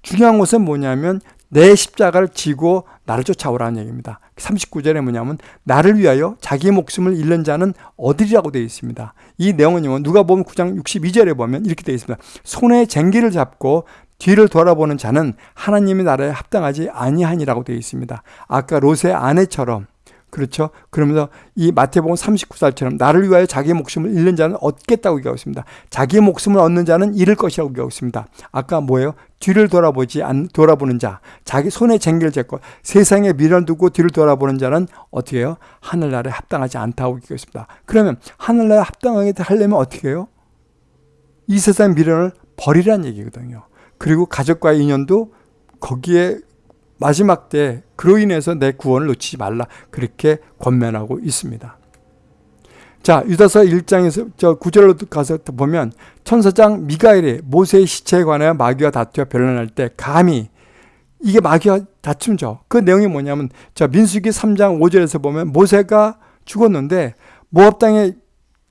중요한 것은 뭐냐면 내 십자가를 지고 나를 쫓아오라는 얘기입니다. 39절에 뭐냐면 나를 위하여 자기 목숨을 잃는 자는 어디라고 되어 있습니다. 이 내용은요. 누가 보면 9장 62절에 보면 이렇게 되어 있습니다. 손에 쟁기를 잡고 뒤를 돌아보는 자는 하나님의 나라에 합당하지 아니하니라고 되어 있습니다. 아까 롯의 아내처럼 그렇죠? 그러면서 이 마태복음 39살처럼 나를 위하여 자기 목숨을 잃는 자는 얻겠다고 얘기하고 있습니다. 자기 목숨을 얻는 자는 잃을 것이라고 얘기하고 있습니다. 아까 뭐예요? 뒤를 돌아보지 않, 돌아보는 자, 자기 손에 쟁기를 잡고 세상에 미련 두고 뒤를 돌아보는 자는 어떻게 해요? 하늘나라에 합당하지 않다고 얘기하고 있습니다. 그러면 하늘나라에 합당하게 하려면 어떻게 해요? 이 세상 미련을 버리라는 얘기거든요. 그리고 가족과의 인연도 거기에 마지막 때 그로 인해서 내 구원을 놓치지 말라 그렇게 권면하고 있습니다. 자 유다서 1장에서 저 9절로 가서 보면 천사장 미가엘이 모세의 시체에 관하여 마귀와 다투어 변론할 때 감히 이게 마귀와 다툼죠. 그 내용이 뭐냐면 자 민수기 3장 5절에서 보면 모세가 죽었는데 모압 땅에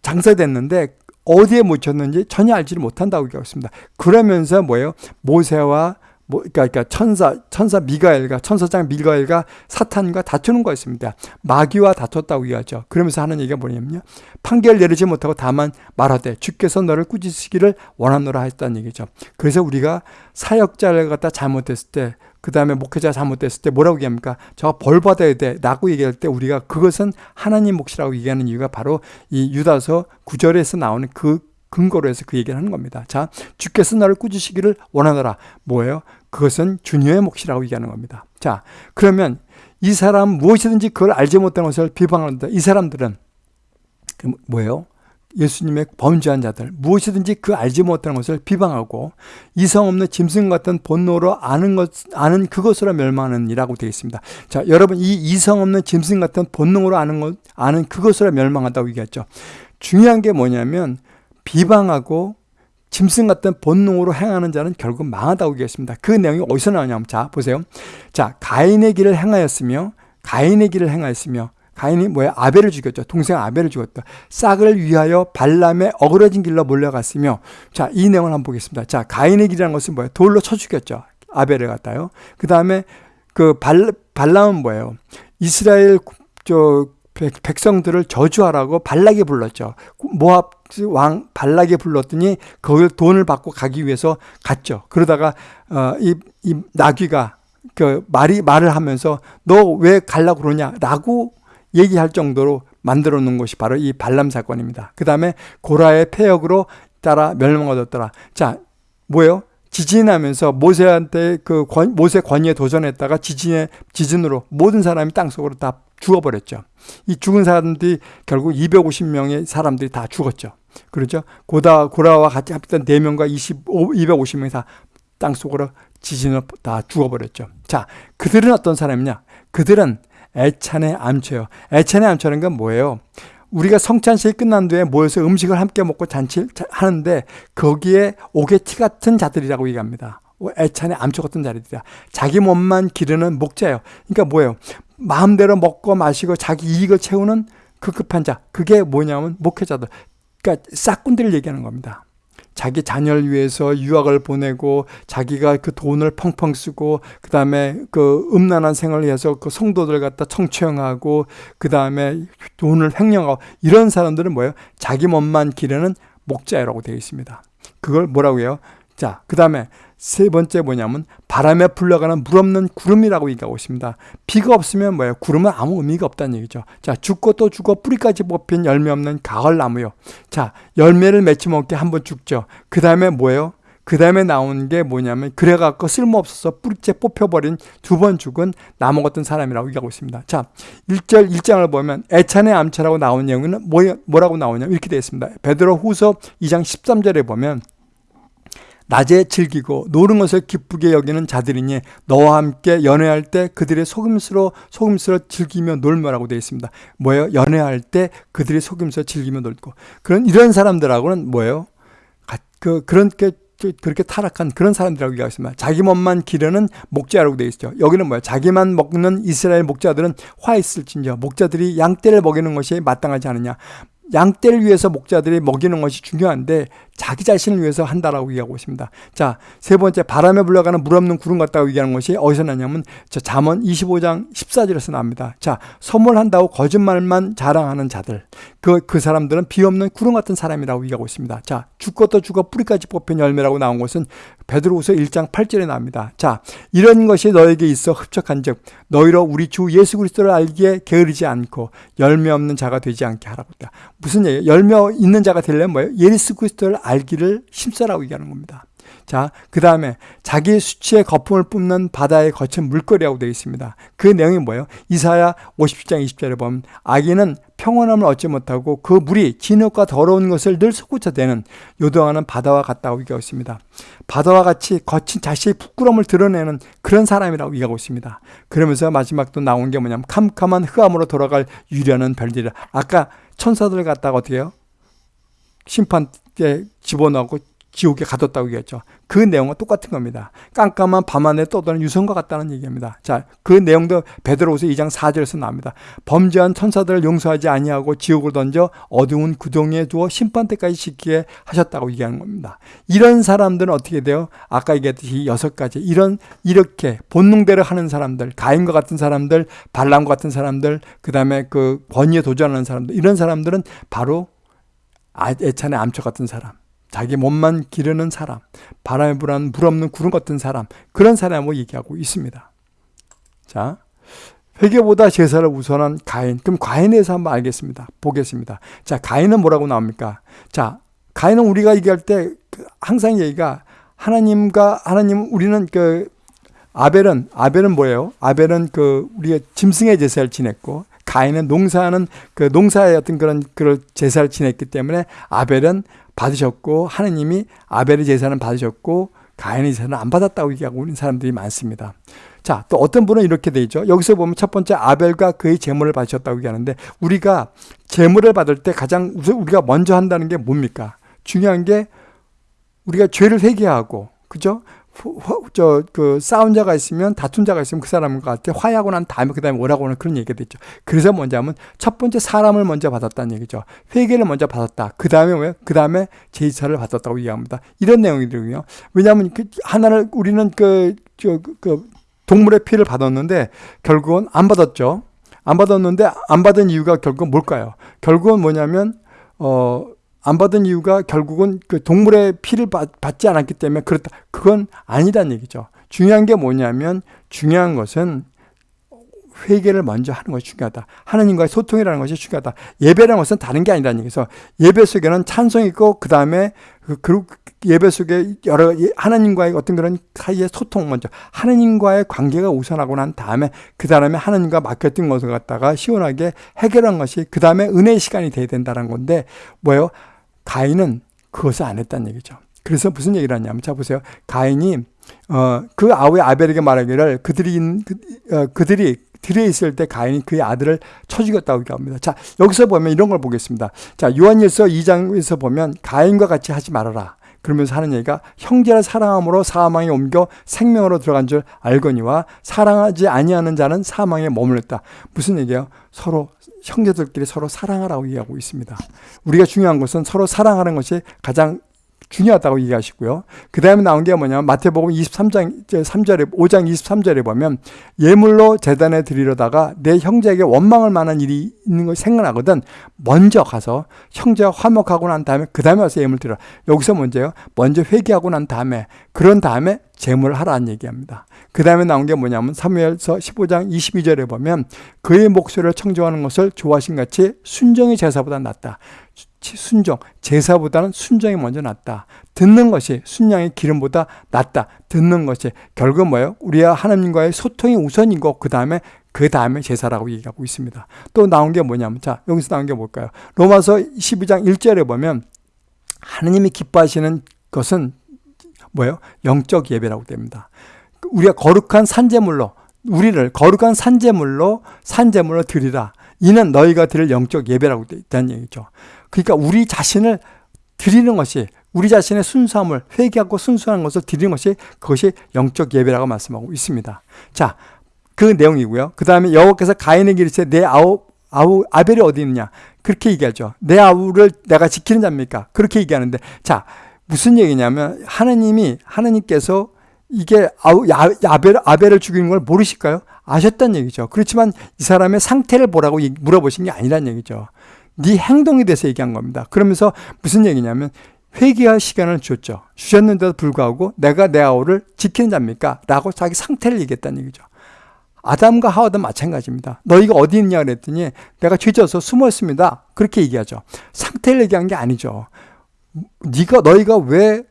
장사됐는데 어디에 묻혔는지 전혀 알지를 못한다고 얘기하고 있습니다. 그러면서 뭐예요? 모세와 뭐, 그러니까, 천사, 천사 미가엘과 천사장 미가엘과 사탄과 다투는 거였습니다. 마귀와 다퉜다고 얘기하죠. 그러면서 하는 얘기가 뭐냐면요. 판결 내리지 못하고 다만 말하되 주께서 너를 꾸짖으시기를 원하노라 했다는 얘기죠. 그래서 우리가 사역자를 갖다 잘못했을 때, 그 다음에 목회자 잘못됐을 때 뭐라고 얘기합니까? 저가 벌 받아야 돼. 라고 얘기할 때 우리가 그것은 하나님 몫이라고 얘기하는 이유가 바로 이 유다서 구절에서 나오는 그 근거로 해서 그 얘기를 하는 겁니다. 자, 주께서 나를 꾸짖으시기를 원하노라. 뭐예요? 그것은 주님의 몫이라고 얘기하는 겁니다. 자, 그러면 이 사람 무엇이든지 그걸 알지 못하는 것을 비방한다. 이 사람들은 그 뭐예요? 예수님의 범죄한 자들 무엇이든지 그 알지 못하는 것을 비방하고 이성 없는 짐승 같은 본노로 아는 것 아는 그것으로 멸망하는 이라고 되어 있습니다. 자, 여러분 이 이성 없는 짐승 같은 본능으로 아는 것 아는 그것으로 멸망한다고 얘기했죠. 중요한 게 뭐냐면 비방하고 짐승 같은 본능으로 행하는 자는 결국 망하다고 얘기했습니다. 그 내용이 어디서 나오냐면 자 보세요. 자 가인의 길을 행하였으며 가인의 길을 행하였으며 가인이 뭐야 아벨을 죽였죠. 동생 아벨을 죽였다. 싹을 위하여 발람의 어그러진 길로 몰려갔으며 자 이 내용을 한번 보겠습니다. 자 가인의 길이라는 것은 뭐예요? 돌로 쳐 죽였죠. 아벨을 갖다요. 그 다음에 그 발, 발람은 뭐예요? 이스라엘 저 백, 성들을 저주하라고 발락에 불렀죠. 모압 왕 발락에 불렀더니 거기 돈을 받고 가기 위해서 갔죠. 그러다가 어, 이, 이 나귀가 그 말이 말을 하면서 너 왜 갈라 그러냐라고 얘기할 정도로 만들어 놓은 것이 바로 이 발람 사건입니다. 그 다음에 고라의 폐역으로 따라 멸망하였더라. 자, 뭐예요? 지진이 나면서 모세한테 그 권, 모세 권위에 도전했다가 지진에 지진으로 모든 사람이 땅 속으로 다 죽어버렸죠. 이 죽은 사람들이 결국 250명의 사람들이 다 죽었죠. 그렇죠? 고다 고라와 같이 합했던 4명과 25, 250명이 다 땅 속으로 지진으로 다 죽어버렸죠. 자, 그들은 어떤 사람이냐? 그들은 애찬의 암초예요. 애찬의 암초라는 건 뭐예요? 우리가 성찬식이 끝난 뒤에 모여서 음식을 함께 먹고 잔치 하는데 거기에 오게티 같은 자들이라고 얘기합니다. 애찬의 암초 같은 자들이다. 자기 몸만 기르는 목자예요. 그러니까 뭐예요? 마음대로 먹고 마시고 자기 이익을 채우는 급급한 자. 그게 뭐냐면 목회자들. 그러니까 싹꾼들을 얘기하는 겁니다. 자기 자녀를 위해서 유학을 보내고 자기가 그 돈을 펑펑 쓰고 그 다음에 그 음란한 생활을 위해서 그 성도들 갖다 청취형하고 그 다음에 돈을 횡령하고 이런 사람들은 뭐예요? 자기 몸만 기르는 목자라고 되어 있습니다. 그걸 뭐라고 해요? 자, 그 다음에 세 번째 뭐냐면 바람에 불러가는 물 없는 구름이라고 얘기하고 있습니다. 비가 없으면 뭐예요? 구름은 아무 의미가 없다는 얘기죠. 자, 죽고 또 죽어 뿌리까지 뽑힌 열매 없는 가을나무요. 자, 열매를 맺지 못게 한번 죽죠. 그 다음에 뭐예요? 그 다음에 나온 게 뭐냐면 그래갖고 쓸모없어서 뿌리째 뽑혀버린 두 번 죽은 나무 같은 사람이라고 얘기하고 있습니다. 자, 1절 1장을 보면 애찬의 암차라고 나온 내용은 뭐, 뭐라고 나오냐면 이렇게 되어 있습니다. 베드로 후서 2장 13절에 보면 낮에 즐기고 노는 것을 기쁘게 여기는 자들이니 너와 함께 연애할 때 그들의 속임수로 속임수로 즐기며 놀며라고 되어 있습니다. 뭐예요? 연애할 때 그들의 속임수로 즐기며 놀고 그런 이런 사람들하고는 뭐예요? 그 그렇게 그렇게 타락한 그런 사람들이라고 얘기하고 습니다 자기 몸만 기르는 목자라고 되어 있죠. 여기는 뭐예요? 자기만 먹는 이스라엘 목자들은 화 있을진저 목자들이 양떼를 먹이는 것이 마땅하지 않느냐. 양떼를 위해서 목자들이 먹이는 것이 중요한데 자기 자신을 위해서 한다라고 얘기하고 있습니다. 자, 세 번째 바람에 불러가는 물 없는 구름 같다고 얘기하는 것이 어디서 나냐면 저 잠언 25장 14절에서 나옵니다. 자, 선물한다고 거짓말만 자랑하는 자들. 그, 그 사람들은 비 없는 구름 같은 사람이라고 얘기하고 있습니다. 자, 죽고도 죽어 뿌리까지 뽑힌 열매라고 나온 것은 베드로후서 1장 8절에 나옵니다. 자, 이런 것이 너에게 있어 흡족한즉 너희로 우리 주 예수 그리스도를 알기에 게으르지 않고 열매 없는 자가 되지 않게 하라고 했다. 무슨 얘기예요? 열매 있는 자가 되려면 뭐예요? 예수 그리스도를 알기를 힘써라고 얘기하는 겁니다. 자, 그 다음에 자기 수치의 거품을 뿜는 바다에 거친 물거리라고 되어 있습니다. 그 내용이 뭐예요? 이사야 50장 20절에 보면 아기는 평온함을 얻지 못하고 그 물이 진흙과 더러운 것을 늘 솟구쳐대는 요동하는 바다와 같다고 얘기하고 있습니다. 바다와 같이 거친 자신의 부끄러움을 드러내는 그런 사람이라고 얘기하고 있습니다. 그러면서 마지막 또 나온 게 뭐냐면 캄캄한 흑암으로 돌아갈 유려는 별들이라. 아까 천사들 갖다가 어떻게 해요? 심판에 집어넣고 지옥에 가뒀다고 얘기했죠. 그 내용은 똑같은 겁니다. 깜깜한 밤하늘에 떠도는 유성과 같다는 얘기입니다. 자, 그 내용도 베드로후서 2장 4절에서 나옵니다. 범죄한 천사들을 용서하지 아니하고 지옥을 던져 어두운 구덩이에 두어 심판 때까지 지키게 하셨다고 얘기하는 겁니다. 이런 사람들은 어떻게 돼요? 아까 얘기했듯이 여섯 가지 이런 이렇게 본능대로 하는 사람들, 가인과 같은 사람들, 발람과 같은 사람들, 그다음에 그 권위에 도전하는 사람들 이런 사람들은 바로 아, 애찬의 암초 같은 사람. 자기 몸만 기르는 사람, 바람에 불한 물 없는 구름 같은 사람, 그런 사람을 얘기하고 있습니다. 자, 회개보다 제사를 우선한 가인. 그럼 가인에 대해서 한번 알겠습니다. 보겠습니다. 자, 가인은 뭐라고 나옵니까? 자, 가인은 우리가 얘기할 때그 항상 얘기가 하나님과 하나님 우리는 그 아벨은 아벨은 뭐예요? 아벨은 그 우리가 짐승의 제사를 지냈고 가인은 농사하는 그 농사의 어떤 그런 그런 제사를 지냈기 때문에 아벨은 받으셨고 하느님이 아벨의 제사는 받으셨고 가인의 제사는 안 받았다고 얘기하고 있는 사람들이 많습니다. 자, 또 어떤 분은 이렇게 돼 있죠. 여기서 보면 첫 번째 아벨과 그의 재물을 받으셨다고 얘기하는데 우리가 재물을 받을 때 가장 우리가 먼저 한다는 게 뭡니까? 중요한 게 우리가 죄를 회개하고 그죠? 저그 싸운 자가 있으면 다툰 자가 있으면 그 사람한테 화해하고 난 다음에 그 다음에 오라고 하는 그런 얘기가 됐죠. 그래서 뭐냐면 첫 번째 사람을 먼저 받았다는 얘기죠. 회개를 먼저 받았다. 그 다음에 뭐예요? 그 다음에 제사를 받았다고 이해합니다. 이런 내용이거든요. 왜냐하면 그 하나를 우리는 그, 저, 그 동물의 피를 받았는데 결국은 안 받았죠. 안 받았는데 안 받은 이유가 결국은 뭘까요? 결국은 뭐냐면 어 안 받은 이유가 결국은 그 동물의 피를 받, 지 않았기 때문에 그렇다. 그건 아니란 얘기죠. 중요한 게 뭐냐면 중요한 것은 회개를 먼저 하는 것이 중요하다. 하나님과의 소통이라는 것이 중요하다. 예배라는 것은 다른 게 아니라는 얘기에서 예배 속에는 찬송이 있고 그 다음에 그 예배 속에 여러 예, 하나님과의 어떤 그런 사이의 소통 먼저 하나님과의 관계가 우선하고 난 다음에 그 다음에 하나님과 맡겼던 것을 갖다가 시원하게 해결한 것이 그 다음에 은혜의 시간이 돼야 된다는 건데 뭐예요? 가인은 그것을 안 했다는 얘기죠. 그래서 무슨 얘기를 하냐면 자 보세요. 가인이 어, 그 아우의 아벨에게 말하기를 그들이 그, 어, 그들이 들에 있을 때 가인이 그의 아들을 쳐 죽였다고 얘기합니다. 자, 여기서 보면 이런 걸 보겠습니다. 자, 요한일서 2장에서 보면 가인과 같이 하지 말아라. 그러면서 하는 얘기가 형제를 사랑함으로 사망에 옮겨 생명으로 들어간 줄 알거니와 사랑하지 아니하는 자는 사망에 머물렀다. 무슨 얘기예요? 서로 형제들끼리 서로 사랑하라고 얘기하고 있습니다. 우리가 중요한 것은 서로 사랑하는 것이 가장 중요하다고 얘기하시고요. 그 다음에 나온 게 뭐냐면 마태복음 23장 3절에 5장 23절에 보면 예물로 재단에 드리려다가 내 형제에게 원망할 만한 일이 있는 걸 생각나거든. 먼저 가서 형제와 화목하고 난 다음에 그 다음에 와서 예물 드려. 여기서 문제요. 먼저 회개하고 난 다음에 그런 다음에 제물을 하라는 얘기합니다. 그 다음에 나온 게 뭐냐면 사무엘서 15장 22절에 보면 그의 목소리를 청정하는 것을 좋아하신 같이 순정의 제사보다 낫다. 순종, 제사보다는 순종이 먼저 낫다. 듣는 것이 순양의 기름보다 낫다. 듣는 것이 결국 뭐예요? 우리와 하나님과의 소통이 우선이고 그 다음에 그 다음에 제사라고 얘기하고 있습니다. 또 나온 게 뭐냐면 자 여기서 나온 게 뭘까요? 로마서 12장 1절에 보면 하나님이 기뻐하시는 것은 뭐예요? 영적 예배라고 됩니다. 우리가 거룩한 산재물로 우리를 거룩한 산재물로 산재물로 드리라. 이는 너희가 드릴 영적 예배라고 있다는 얘기죠. 그러니까 우리 자신을 드리는 것이 우리 자신의 순수함을 회개하고 순수한 것을 드리는 것이 그것이 영적 예배라고 말씀하고 있습니다. 자, 그 내용이고요. 그 다음에 여호와께서 가인에게 이르시되 내 아우 아우 아벨이 어디 있느냐 그렇게 얘기하죠. 내 아우를 내가 지키는 자입니까? 그렇게 얘기하는데 자 무슨 얘기냐면 하나님이 하나님께서 이게 아우 아벨 아벨을 죽이는 걸 모르실까요? 아셨단 얘기죠. 그렇지만 이 사람의 상태를 보라고 물어보신 게 아니란 얘기죠. 네 행동에 대해서 얘기한 겁니다. 그러면서 무슨 얘기냐면 회개할 시간을 줬죠. 주셨는데도 불구하고 내가 내 아우를 지키는 자입니까? 라고 자기 상태를 얘기했다는 얘기죠. 아담과 하와도 마찬가지입니다. 너희가 어디 있냐 그랬더니 내가 죄져서 숨어 있습니다. 그렇게 얘기하죠. 상태를 얘기한 게 아니죠. 네가 너희가 왜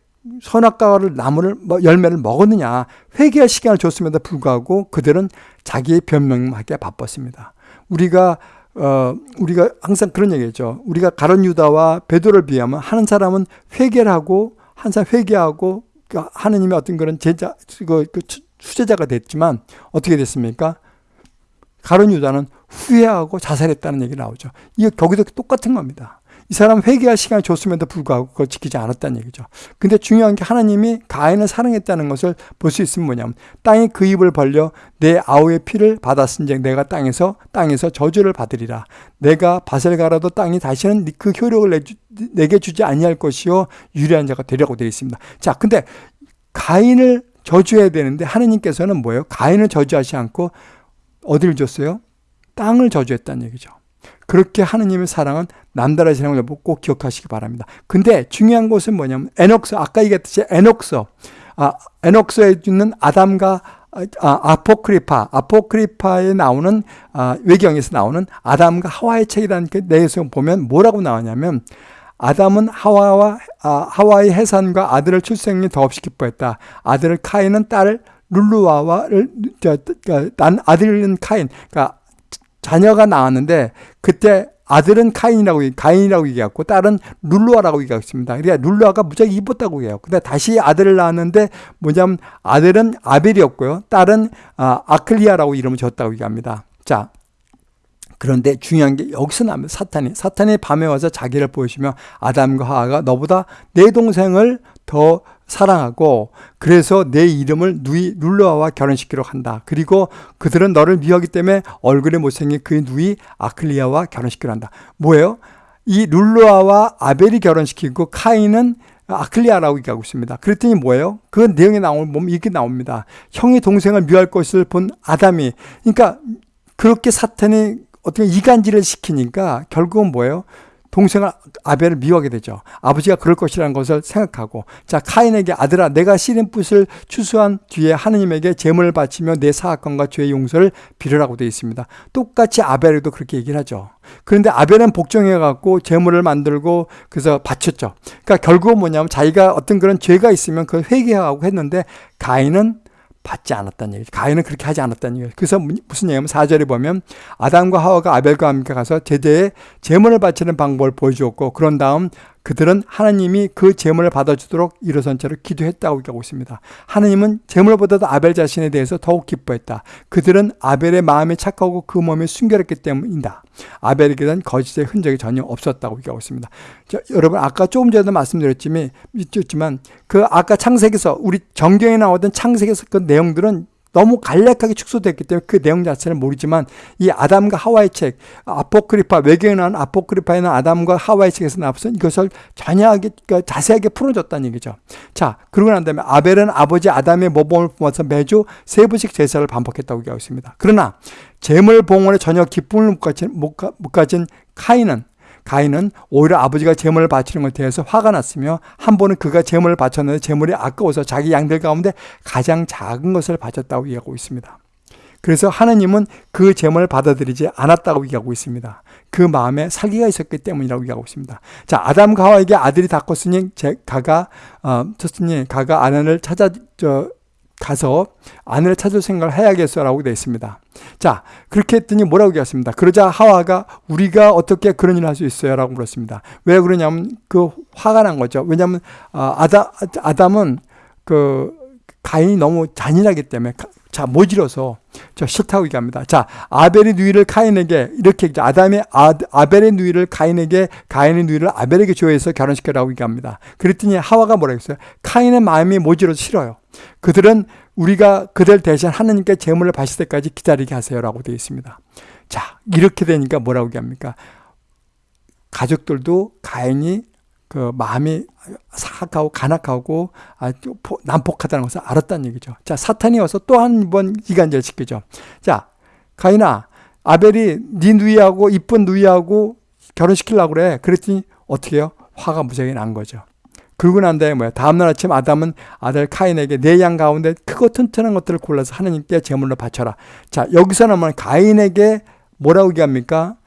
선악과를 나무를 뭐 열매를 먹었느냐 회개할 시간을 줬음에도 불구하고 그들은 자기의 변명하기에 바빴습니다. 우리가 어, 우리가 항상 그런 얘기죠. 우리가 가론 유다와 베드로를 비하면 하는 사람은 회개를 하고 한 사람 회개하고 그 하느님의 어떤 그런 제자 그, 그 수제자가 됐지만 어떻게 됐습니까? 가론 유다는 후회하고 자살했다는 얘기 나오죠. 이게 거기도 똑같은 겁니다. 이 사람 회개할 시간을 줬음에도 불구하고 그걸 지키지 않았다는 얘기죠. 근데 중요한 게 하나님이 가인을 사랑했다는 것을 볼 수 있으면 뭐냐면 땅이 그 입을 벌려 내 아우의 피를 받았은즉 내가 땅에서 땅에서 저주를 받으리라. 내가 밭을 갈아도 땅이 다시는 그 효력을 내주, 내게 주지 아니할 것이요 유리한 자가 되려고 되어 있습니다. 자, 근데 가인을 저주해야 되는데 하나님께서는 뭐예요? 가인을 저주하지 않고 어디를 줬어요? 땅을 저주했다는 얘기죠. 그렇게 하느님의 사랑은 남다르시는 걸꼭 기억하시기 바랍니다. 근데 중요한 것은 뭐냐면 에녹스 아까 얘기했듯이 에녹스 아, 에녹스에 있는 아담과 아, 아포크리파 아포크리파에 나오는 아, 외경에서 나오는 아담과 하와의 책이라는 그 내에서 보면 뭐라고 나오냐면 아담은 하와와 아, 하와의 해산과 아들을 출생이 더없이 기뻐했다. 아들을 카인은 딸을 룰루아와를 난 아들은 카인 그러니까 자녀가 나왔는데 그때 아들은 카인이라고 가인이라고 얘기했고 딸은 룰루아라고 얘기했습니다. 그러니까 룰루아가 무지하게 이뻤다고 해요. 근데 다시 아들을 낳았는데 뭐냐면 아들은 아벨이었고요. 딸은 아, 아클리아라고 이름을 줬다고 얘기합니다. 자, 그런데 중요한 게 여기서 나면 사탄이 사탄이 밤에 와서 자기를 보여주며 아담과 하하가 너보다 내 동생을 더 사랑하고 그래서 내 이름을 누이 룰루아와 결혼시키려 한다. 그리고 그들은 너를 미워하기 때문에 얼굴에 못생긴 그 누이 아클리아와 결혼시키려 한다. 뭐예요? 이 룰루아와 아벨이 결혼시키고 카인은 아클리아라고 얘기하고 있습니다. 그랬더니 뭐예요? 그 내용에 나오면 보면 이렇게 나옵니다. 형이 동생을 미워할 것을 본 아담이 그러니까 그렇게 사탄이 어떻게 이간질을 시키니까 결국은 뭐예요? 동생을 아벨을 미워하게 되죠. 아버지가 그럴 것이라는 것을 생각하고 자 카인에게 아들아 내가 씨름 붓을 추수한 뒤에 하느님에게 제물을 바치며 내 사악건과 죄의 용서를 빌으라고 되어 있습니다. 똑같이 아벨에도 그렇게 얘기를 하죠. 그런데 아벨은 복종해 갖고 제물을 만들고 그래서 바쳤죠. 그러니까 결국은 뭐냐면 자기가 어떤 그런 죄가 있으면 그걸 회개하고 했는데 가인은 받지 않았다는 얘기죠. 가인은 그렇게 하지 않았다는 얘기죠. 그래서 무슨 얘기냐면 4절에 보면 아담과 하와가 아벨과 함께 가서 제대에 제물을 바치는 방법을 보여주었고 그런 다음 그들은 하나님이 그 제물을 받아주도록 일어선 채로 기도했다고 얘기하고 있습니다. 하나님은 제물보다도 아벨 자신에 대해서 더욱 기뻐했다. 그들은 아벨의 마음이 착하고 그 몸이 순결했기 때문이다. 아벨에게는 거짓의 흔적이 전혀 없었다고 얘기하고 있습니다. 자, 여러분 아까 조금 전에도 말씀드렸지만 그 아까 창세기에서 우리 정경에 나오던 창세기에서 그 내용들은 너무 간략하게 축소됐기 때문에 그 내용 자체는 모르지만 이 아담과 하와의 책 아포크리파 외경에 나온 아포크리파에는 아담과 하와의 책에서 나왔던 이것을 전하게 그러니까 자세하게 풀어줬다는 얘기죠. 자 그러고 난 다음에 아벨은 아버지 아담의 모범을 보면서 매주 세 번씩 제사를 반복했다고 얘기하고 있습니다. 그러나 재물 봉헌에 전혀 기쁨을 못 가진, 못 가진 카인은 가인은 오히려 아버지가 재물을 바치는 것에 대해서 화가 났으며 한 번은 그가 재물을 바쳤는데 재물이 아까워서 자기 양들 가운데 가장 작은 것을 바쳤다고 얘기하고 있습니다. 그래서 하느님은 그 재물을 받아들이지 않았다고 얘기하고 있습니다. 그 마음에 사기가 있었기 때문이라고 얘기하고 있습니다. 자, 아담과 하와에게 아들이 다 컸으니 제, 가가 어, 쳤으니 가가 아내를 찾아 저 가서 아내를 찾을 생각을 해야겠어라고 되어 있습니다. 자, 그렇게 했더니 뭐라고 얘기했습니다. 그러자 하와가 우리가 어떻게 그런 일을 할 수 있어요? 라고 물었습니다. 왜 그러냐면 그 화가 난 거죠. 왜냐하면 아, 아다, 아담은 그 가인이 너무 잔인하기 때문에 자 모질어서 저 싫다고 얘기합니다. 자 아벨의 누이를 카인에게 이렇게 아담의 아, 아벨의 누이를 카인에게 가인의 누이를 아벨에게 조해서 결혼시켜라고 얘기합니다. 그랬더니 하와가 뭐라 했어요? 카인의 마음이 모질어서 싫어요. 그들은 우리가 그들 대신 하나님께 제물을 바칠 때까지 기다리게 하세요라고 되어 있습니다. 자, 이렇게 되니까 뭐라고 얘기합니까? 가족들도 가인이 그 마음이 사악하고 간악하고 난폭하다는 것을 알았다는 얘기죠. 자, 사탄이 와서 또 한 번 이간질 시키죠. 자, 가인아, 아벨이 네 누이하고 이쁜 누이하고 결혼시키려고 그래. 그랬더니 어떻게 해요? 화가 무지하게 난 거죠. 그러고 난 다음에 뭐야? 다음날 아침 아담은 아들 카인에게 내 양 가운데 크고 튼튼한 것들을 골라서 하나님께 제물로 바쳐라. 자, 여기서는 뭐 가인에게 뭐라고 얘기합니까?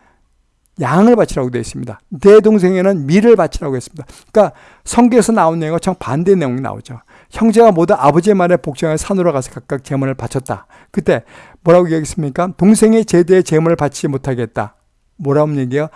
양을 바치라고 되어 있습니다. 내 동생에는 밀을 바치라고 했습니다. 그러니까 성경에서 나온 내용과 정 반대 내용이 나오죠. 형제가 모두 아버지의 말에 복종해 산으로 가서 각각 제물을 바쳤다. 그때 뭐라고 얘기했습니까? 동생의 제대에 제물을 바치지 못하겠다. 뭐라고 얘기해요?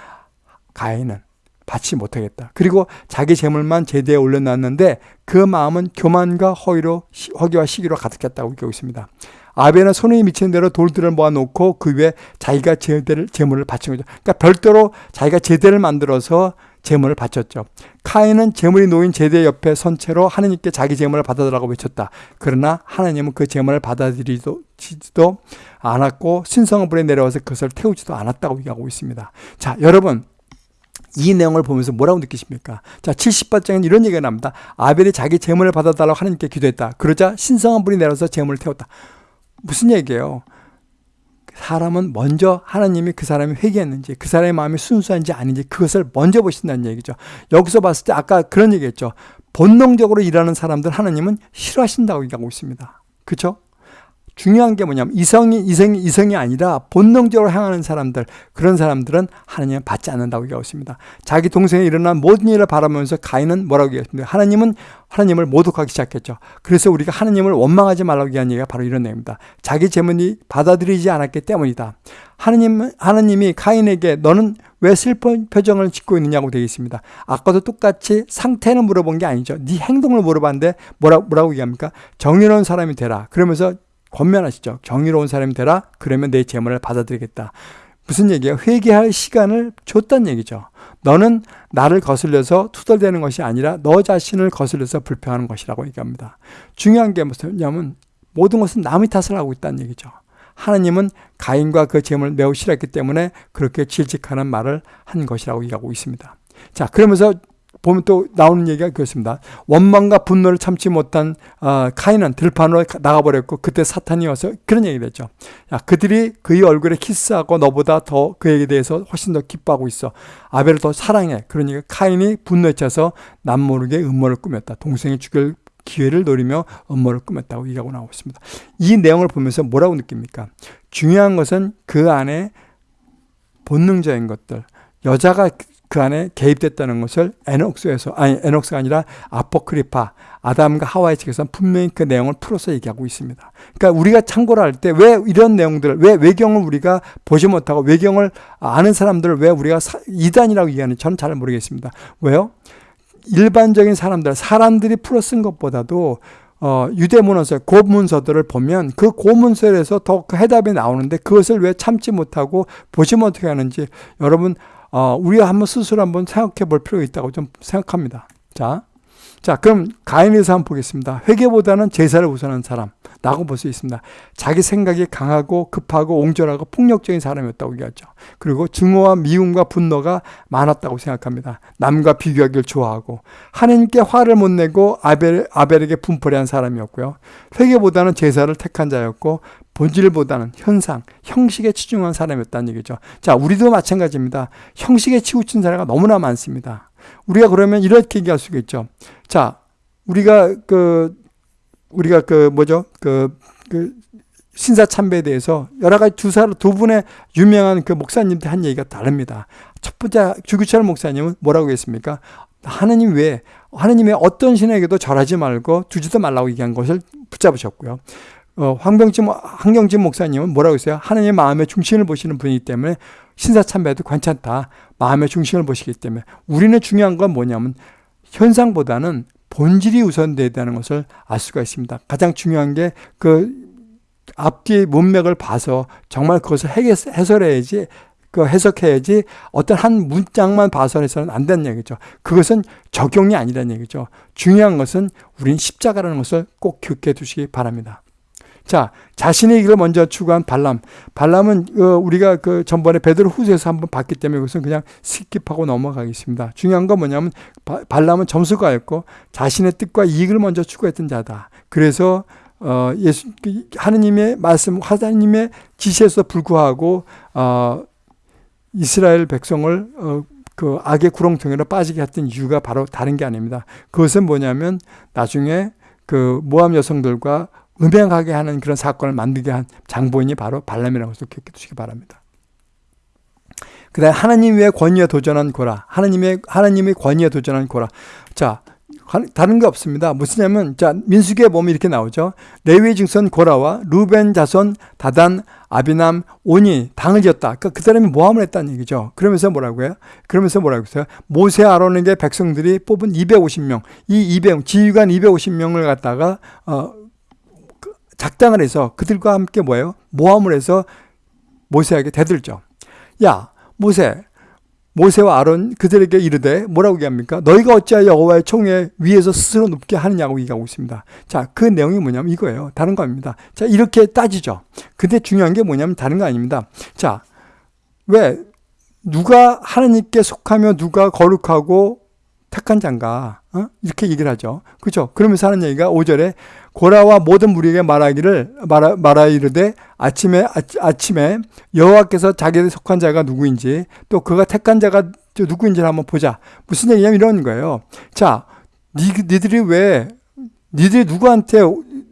가인은 받지 못하겠다. 그리고 자기 재물만 제대에 올려놨는데 그 마음은 교만과 허위로 허기와 시기로 가득했다고 얘기하고 있습니다. 아벨은 손에 미치는 대로 돌들을 모아놓고 그 위에 자기가 제대를 재물을 바친 거죠. 그러니까 별도로 자기가 제대를 만들어서 재물을 바쳤죠. 카인은 재물이 놓인 제대 옆에 선 채로 하나님께 자기 재물을 받아들라고 외쳤다. 그러나 하나님은 그 재물을 받아들이지도 않았고 신성한 불에 내려와서 그것을 태우지도 않았다고 얘기하고 있습니다. 자, 여러분 이 내용을 보면서 뭐라고 느끼십니까? 자, 70번째는 이런 얘기가 납니다. 아벨이 자기 재물을 받아달라고 하나님께 기도했다. 그러자 신성한 불이 내려서 재물을 태웠다. 무슨 얘기예요? 사람은 먼저 하나님이 그 사람이 회개했는지 그 사람의 마음이 순수한지 아닌지 그것을 먼저 보신다는 얘기죠. 여기서 봤을 때 아까 그런 얘기했죠. 본능적으로 일하는 사람들 하나님은 싫어하신다고 얘기하고 있습니다. 그렇죠? 중요한 게 뭐냐면 이성이 이성이 이성이 아니라 본능적으로 향하는 사람들 그런 사람들은 하나님은 받지 않는다고 얘기하고 있습니다. 자기 동생이 일어난 모든 일을 바라보면서 가인은 뭐라고 얘기했습니까? 하나님은 하나님을 모독하기 시작했죠. 그래서 우리가 하나님을 원망하지 말라고 얘기한 얘기가 바로 이런 내용입니다. 자기 재물이 받아들이지 않았기 때문이다. 하나님 하나님이 가인에게 너는 왜 슬픈 표정을 짓고 있느냐고 되어 있습니다. 아까도 똑같이 상태는 물어본 게 아니죠. 네 행동을 물어봤는데 뭐라, 뭐라고 얘기합니까? 정의로운 사람이 되라. 그러면서 권면하시죠. 정의로운 사람이 되라. 그러면 내 재물을 받아들이겠다. 무슨 얘기야? 회개할 시간을 줬단 얘기죠. 너는 나를 거슬려서 투덜대는 것이 아니라 너 자신을 거슬려서 불평하는 것이라고 얘기합니다. 중요한 게 뭐냐면 모든 것은 남의 탓을 하고 있다는 얘기죠. 하나님은 가인과 그 재물을 매우 싫었기 때문에 그렇게 질직하는 말을 한 것이라고 얘기하고 있습니다. 자, 그러면서 보면 또 나오는 얘기가 그렇습니다. 원망과 분노를 참지 못한 어, 카인은 들판으로 나가버렸고 그때 사탄이 와서 그런 얘기를 했죠. 야, 그들이 그의 얼굴에 키스하고 너보다 더 그에게 대해서 훨씬 더 기뻐하고 있어. 아벨을 더 사랑해. 그러니까 카인이 분노에 차서 남모르게 음모를 꾸몄다. 동생이 죽일 기회를 노리며 음모를 꾸몄다고 얘기하고 나오고 있습니다. 이 내용을 보면서 뭐라고 느낍니까? 중요한 것은 그 안에 본능적인 것들, 여자가 그 안에 개입됐다는 것을 에녹스에서 아니 에녹스가 아니라 아포크리파 아담과 하와의 책에서 분명히 그 내용을 풀어서 얘기하고 있습니다. 그러니까 우리가 참고를 할 때 왜 이런 내용들을 왜 외경을 우리가 보지 못하고 외경을 아는 사람들을 왜 우리가 이단이라고 얘기하는지 저는 잘 모르겠습니다. 왜요? 일반적인 사람들 사람들이 풀어 쓴 것보다도 어, 유대 문서, 고문서들을 보면 그 고문서에서 더 그 해답이 나오는데 그것을 왜 참지 못하고 보지 못하게 하는지 여러분 어, 우리가 한번 스스로 한번 생각해 볼 필요가 있다고 좀 생각합니다. 자, 자, 그럼 가인에서 한번 보겠습니다. 회개보다는 제사를 우선한 사람. 라고 볼 수 있습니다. 자기 생각이 강하고 급하고 옹졸하고 폭력적인 사람이었다고 얘기하죠. 그리고 증오와 미움과 분노가 많았다고 생각합니다. 남과 비교하기를 좋아하고 하나님께 화를 못 내고 아벨, 아벨에게 분포를 한 사람이었고요. 회개보다는 제사를 택한 자였고 본질보다는 현상, 형식에 치중한 사람이었다는 얘기죠. 자, 우리도 마찬가지입니다. 형식에 치우친 사례가 너무나 많습니다. 우리가 그러면 이렇게 얘기할 수가 있죠. 자, 우리가 그 우리가 그 뭐죠? 그, 그 신사 참배에 대해서 여러 가지 두 사람 두 분의 유명한 그 목사님들 한 얘기가 다릅니다. 첫 번째 주규철 목사님은 뭐라고 했습니까? 하느님 외에 하느님의 어떤 신에게도 절하지 말고 두지도 말라고 얘기한 것을 붙잡으셨고요. 어, 황병진 황경진 목사님은 뭐라고 했어요? 하느님의 마음의 중심을 보시는 분이기 때문에 신사 참배도 괜찮다. 마음의 중심을 보시기 때문에 우리는 중요한 건 뭐냐면 현상보다는 본질이 우선되다는 것을 알 수가 있습니다. 가장 중요한 게 그 앞뒤의 문맥을 봐서 정말 그것을 해설해야지 그 해석해야지 어떤 한 문장만 봐서 해서는 안 되는 얘기죠. 그것은 적용이 아니라는 얘기죠. 중요한 것은 우린 십자가라는 것을 꼭 기억해 두시기 바랍니다. 자, 자신의 길을 먼저 추구한 발람. 발람은 어, 우리가 그 전번에 베드로 후서에서 한번 봤기 때문에 그것은 그냥 skip하고 넘어가겠습니다. 중요한 건 뭐냐면 발람은 점술가였고 자신의 뜻과 이익을 먼저 추구했던 자다. 그래서 어, 예수 그 하느님의 말씀, 하나님의 지시에도 불구하고 어, 이스라엘 백성을 어, 그 악의 구렁텅이로 빠지게 했던 이유가 바로 다른 게 아닙니다. 그것은 뭐냐면 나중에 그 모함 여성들과 음행하게 하는 그런 사건을 만들게 한 장본인이 바로 발람이라고 해서 기억해 두시기 바랍니다. 그 다음에 하나님 외 권위에 도전한 고라. 하나님의, 하나님의 권위에 도전한 고라. 자, 다른 게 없습니다. 무슨냐면, 자, 민수기에 보면 이렇게 나오죠. 레위의 증선 고라와 루벤 자손 다단 아비남 오니 당을 지었다. 그러니까 그 사람이 모함을 했다는 얘기죠. 그러면서 뭐라고 해요? 그러면서 뭐라고 했어요? 모세 아론에게 백성들이 뽑은 250명, 이 200, 지휘관 250명을 갖다가, 어, 작당을 해서 그들과 함께 뭐예요? 모함을 해서 모세에게 대들죠. 야, 모세, 모세와 아론 그들에게 이르되 뭐라고 얘기합니까? 너희가 어찌하여 여호와의 총에 위에서 스스로 눕게 하느냐고 얘기하고 있습니다. 자, 그 내용이 뭐냐면 이거예요. 다른 거 아닙니다. 자, 이렇게 따지죠. 근데 중요한 게 뭐냐면 다른 거 아닙니다. 자, 왜 누가 하나님께 속하며 누가 거룩하고 택한 자인가? 어? 이렇게 얘기를 하죠. 그죠? 그러면서 하는 얘기가 5절에 고라와 모든 무리에게 말하기를 말하, 말하 이르되 아침에 아, 침에 여호와께서 자기에 속한 자가 누구인지 또 그가 택한 자가 누구인지를 한번 보자. 무슨 얘기냐면 이런 거예요. 자, 니, 니들이 왜 니들이 누구한테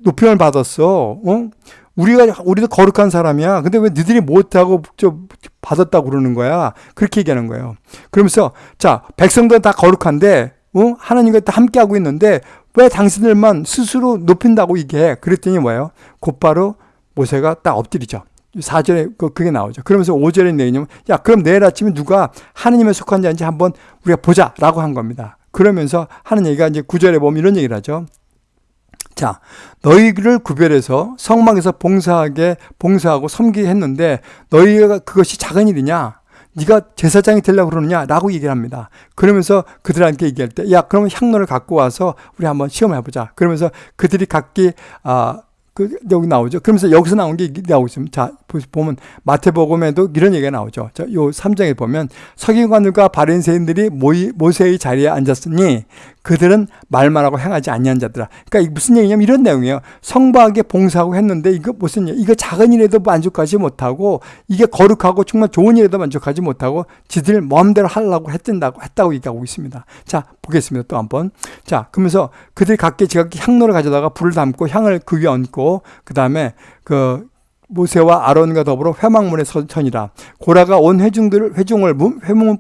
높임을 받았어? 어? 우리가 우리도 거룩한 사람이야. 근데 왜 니들이 못하고 저 받았다고 그러는 거야? 그렇게 얘기하는 거예요. 그러면서 자 백성들은 다 거룩한데 어? 하나님과 다 함께 하고 있는데 왜 당신들만 스스로 높인다고 얘기해? 그랬더니 뭐예요? 곧바로 모세가 딱 엎드리죠. 4절에 그, 그게 나오죠. 그러면서 5절에 내냐면 야 그럼 내일 아침에 누가 하느님에 속한 자인지 한번 우리가 보자라고 한 겁니다. 그러면서 하는 얘기가 이제 9절에 보면 이런 얘기를 하죠. 자, 너희를 구별해서 성막에서 봉사하게 봉사하고 섬기게 했는데 너희가 그것이 작은 일이냐? 네가 제사장이 되려고 그러느냐? 라고 얘기를 합니다. 그러면서 그들한테 얘기할 때, 야, 그러면 향로를 갖고 와서 우리 한번 시험을 해보자. 그러면서 그들이 각기, 아, 그 여기 나오죠. 그러면서 여기서 나온 게 나오고 있습니다. 자, 보면 마태복음에도 이런 얘기가 나오죠. 자, 요 3장에 보면 서기관들과 바린새인들이 모세의 자리에 앉았으니 그들은 말만 하고 행하지 아니한 자들아. 그러니까 무슨 얘기냐면 이런 내용이에요. 성박에 봉사하고 했는데 이거 무슨 이거 작은 일에도 만족하지 못하고 이게 거룩하고 정말 좋은 일에도 만족하지 못하고 지들 마음대로 하려고 했던다고 했다고 얘기하고 있습니다. 자, 보겠습니다. 또 한번. 자, 그러면서 그들이 각기 지각기 향로를 가져다가 불을 담고 향을 그 위에 얹고 그 다음에 그 모세와 아론과 더불어 회막문에 선이라 고라가 온 회중들을 회중을 회문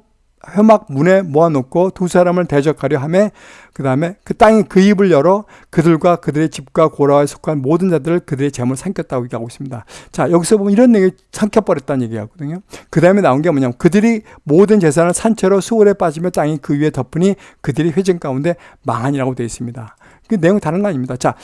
회막 문에 모아놓고 두 사람을 대적하려 하며 그 다음에 그 땅이 그 입을 열어 그들과 그들의 집과 고라에 속한 모든 자들을 그들의 재물 삼켰다고 얘기하고 있습니다. 자 여기서 보면 이런 얘기 삼켜버렸다는 얘기하거든요. 그 다음에 나온 게 뭐냐면 그들이 모든 재산을 산채로 수월에 빠지며 땅이 그 위에 덮으니 그들이 회전 가운데 망하니라고 되어 있습니다. 그 내용 다른 거 아닙니다. 자,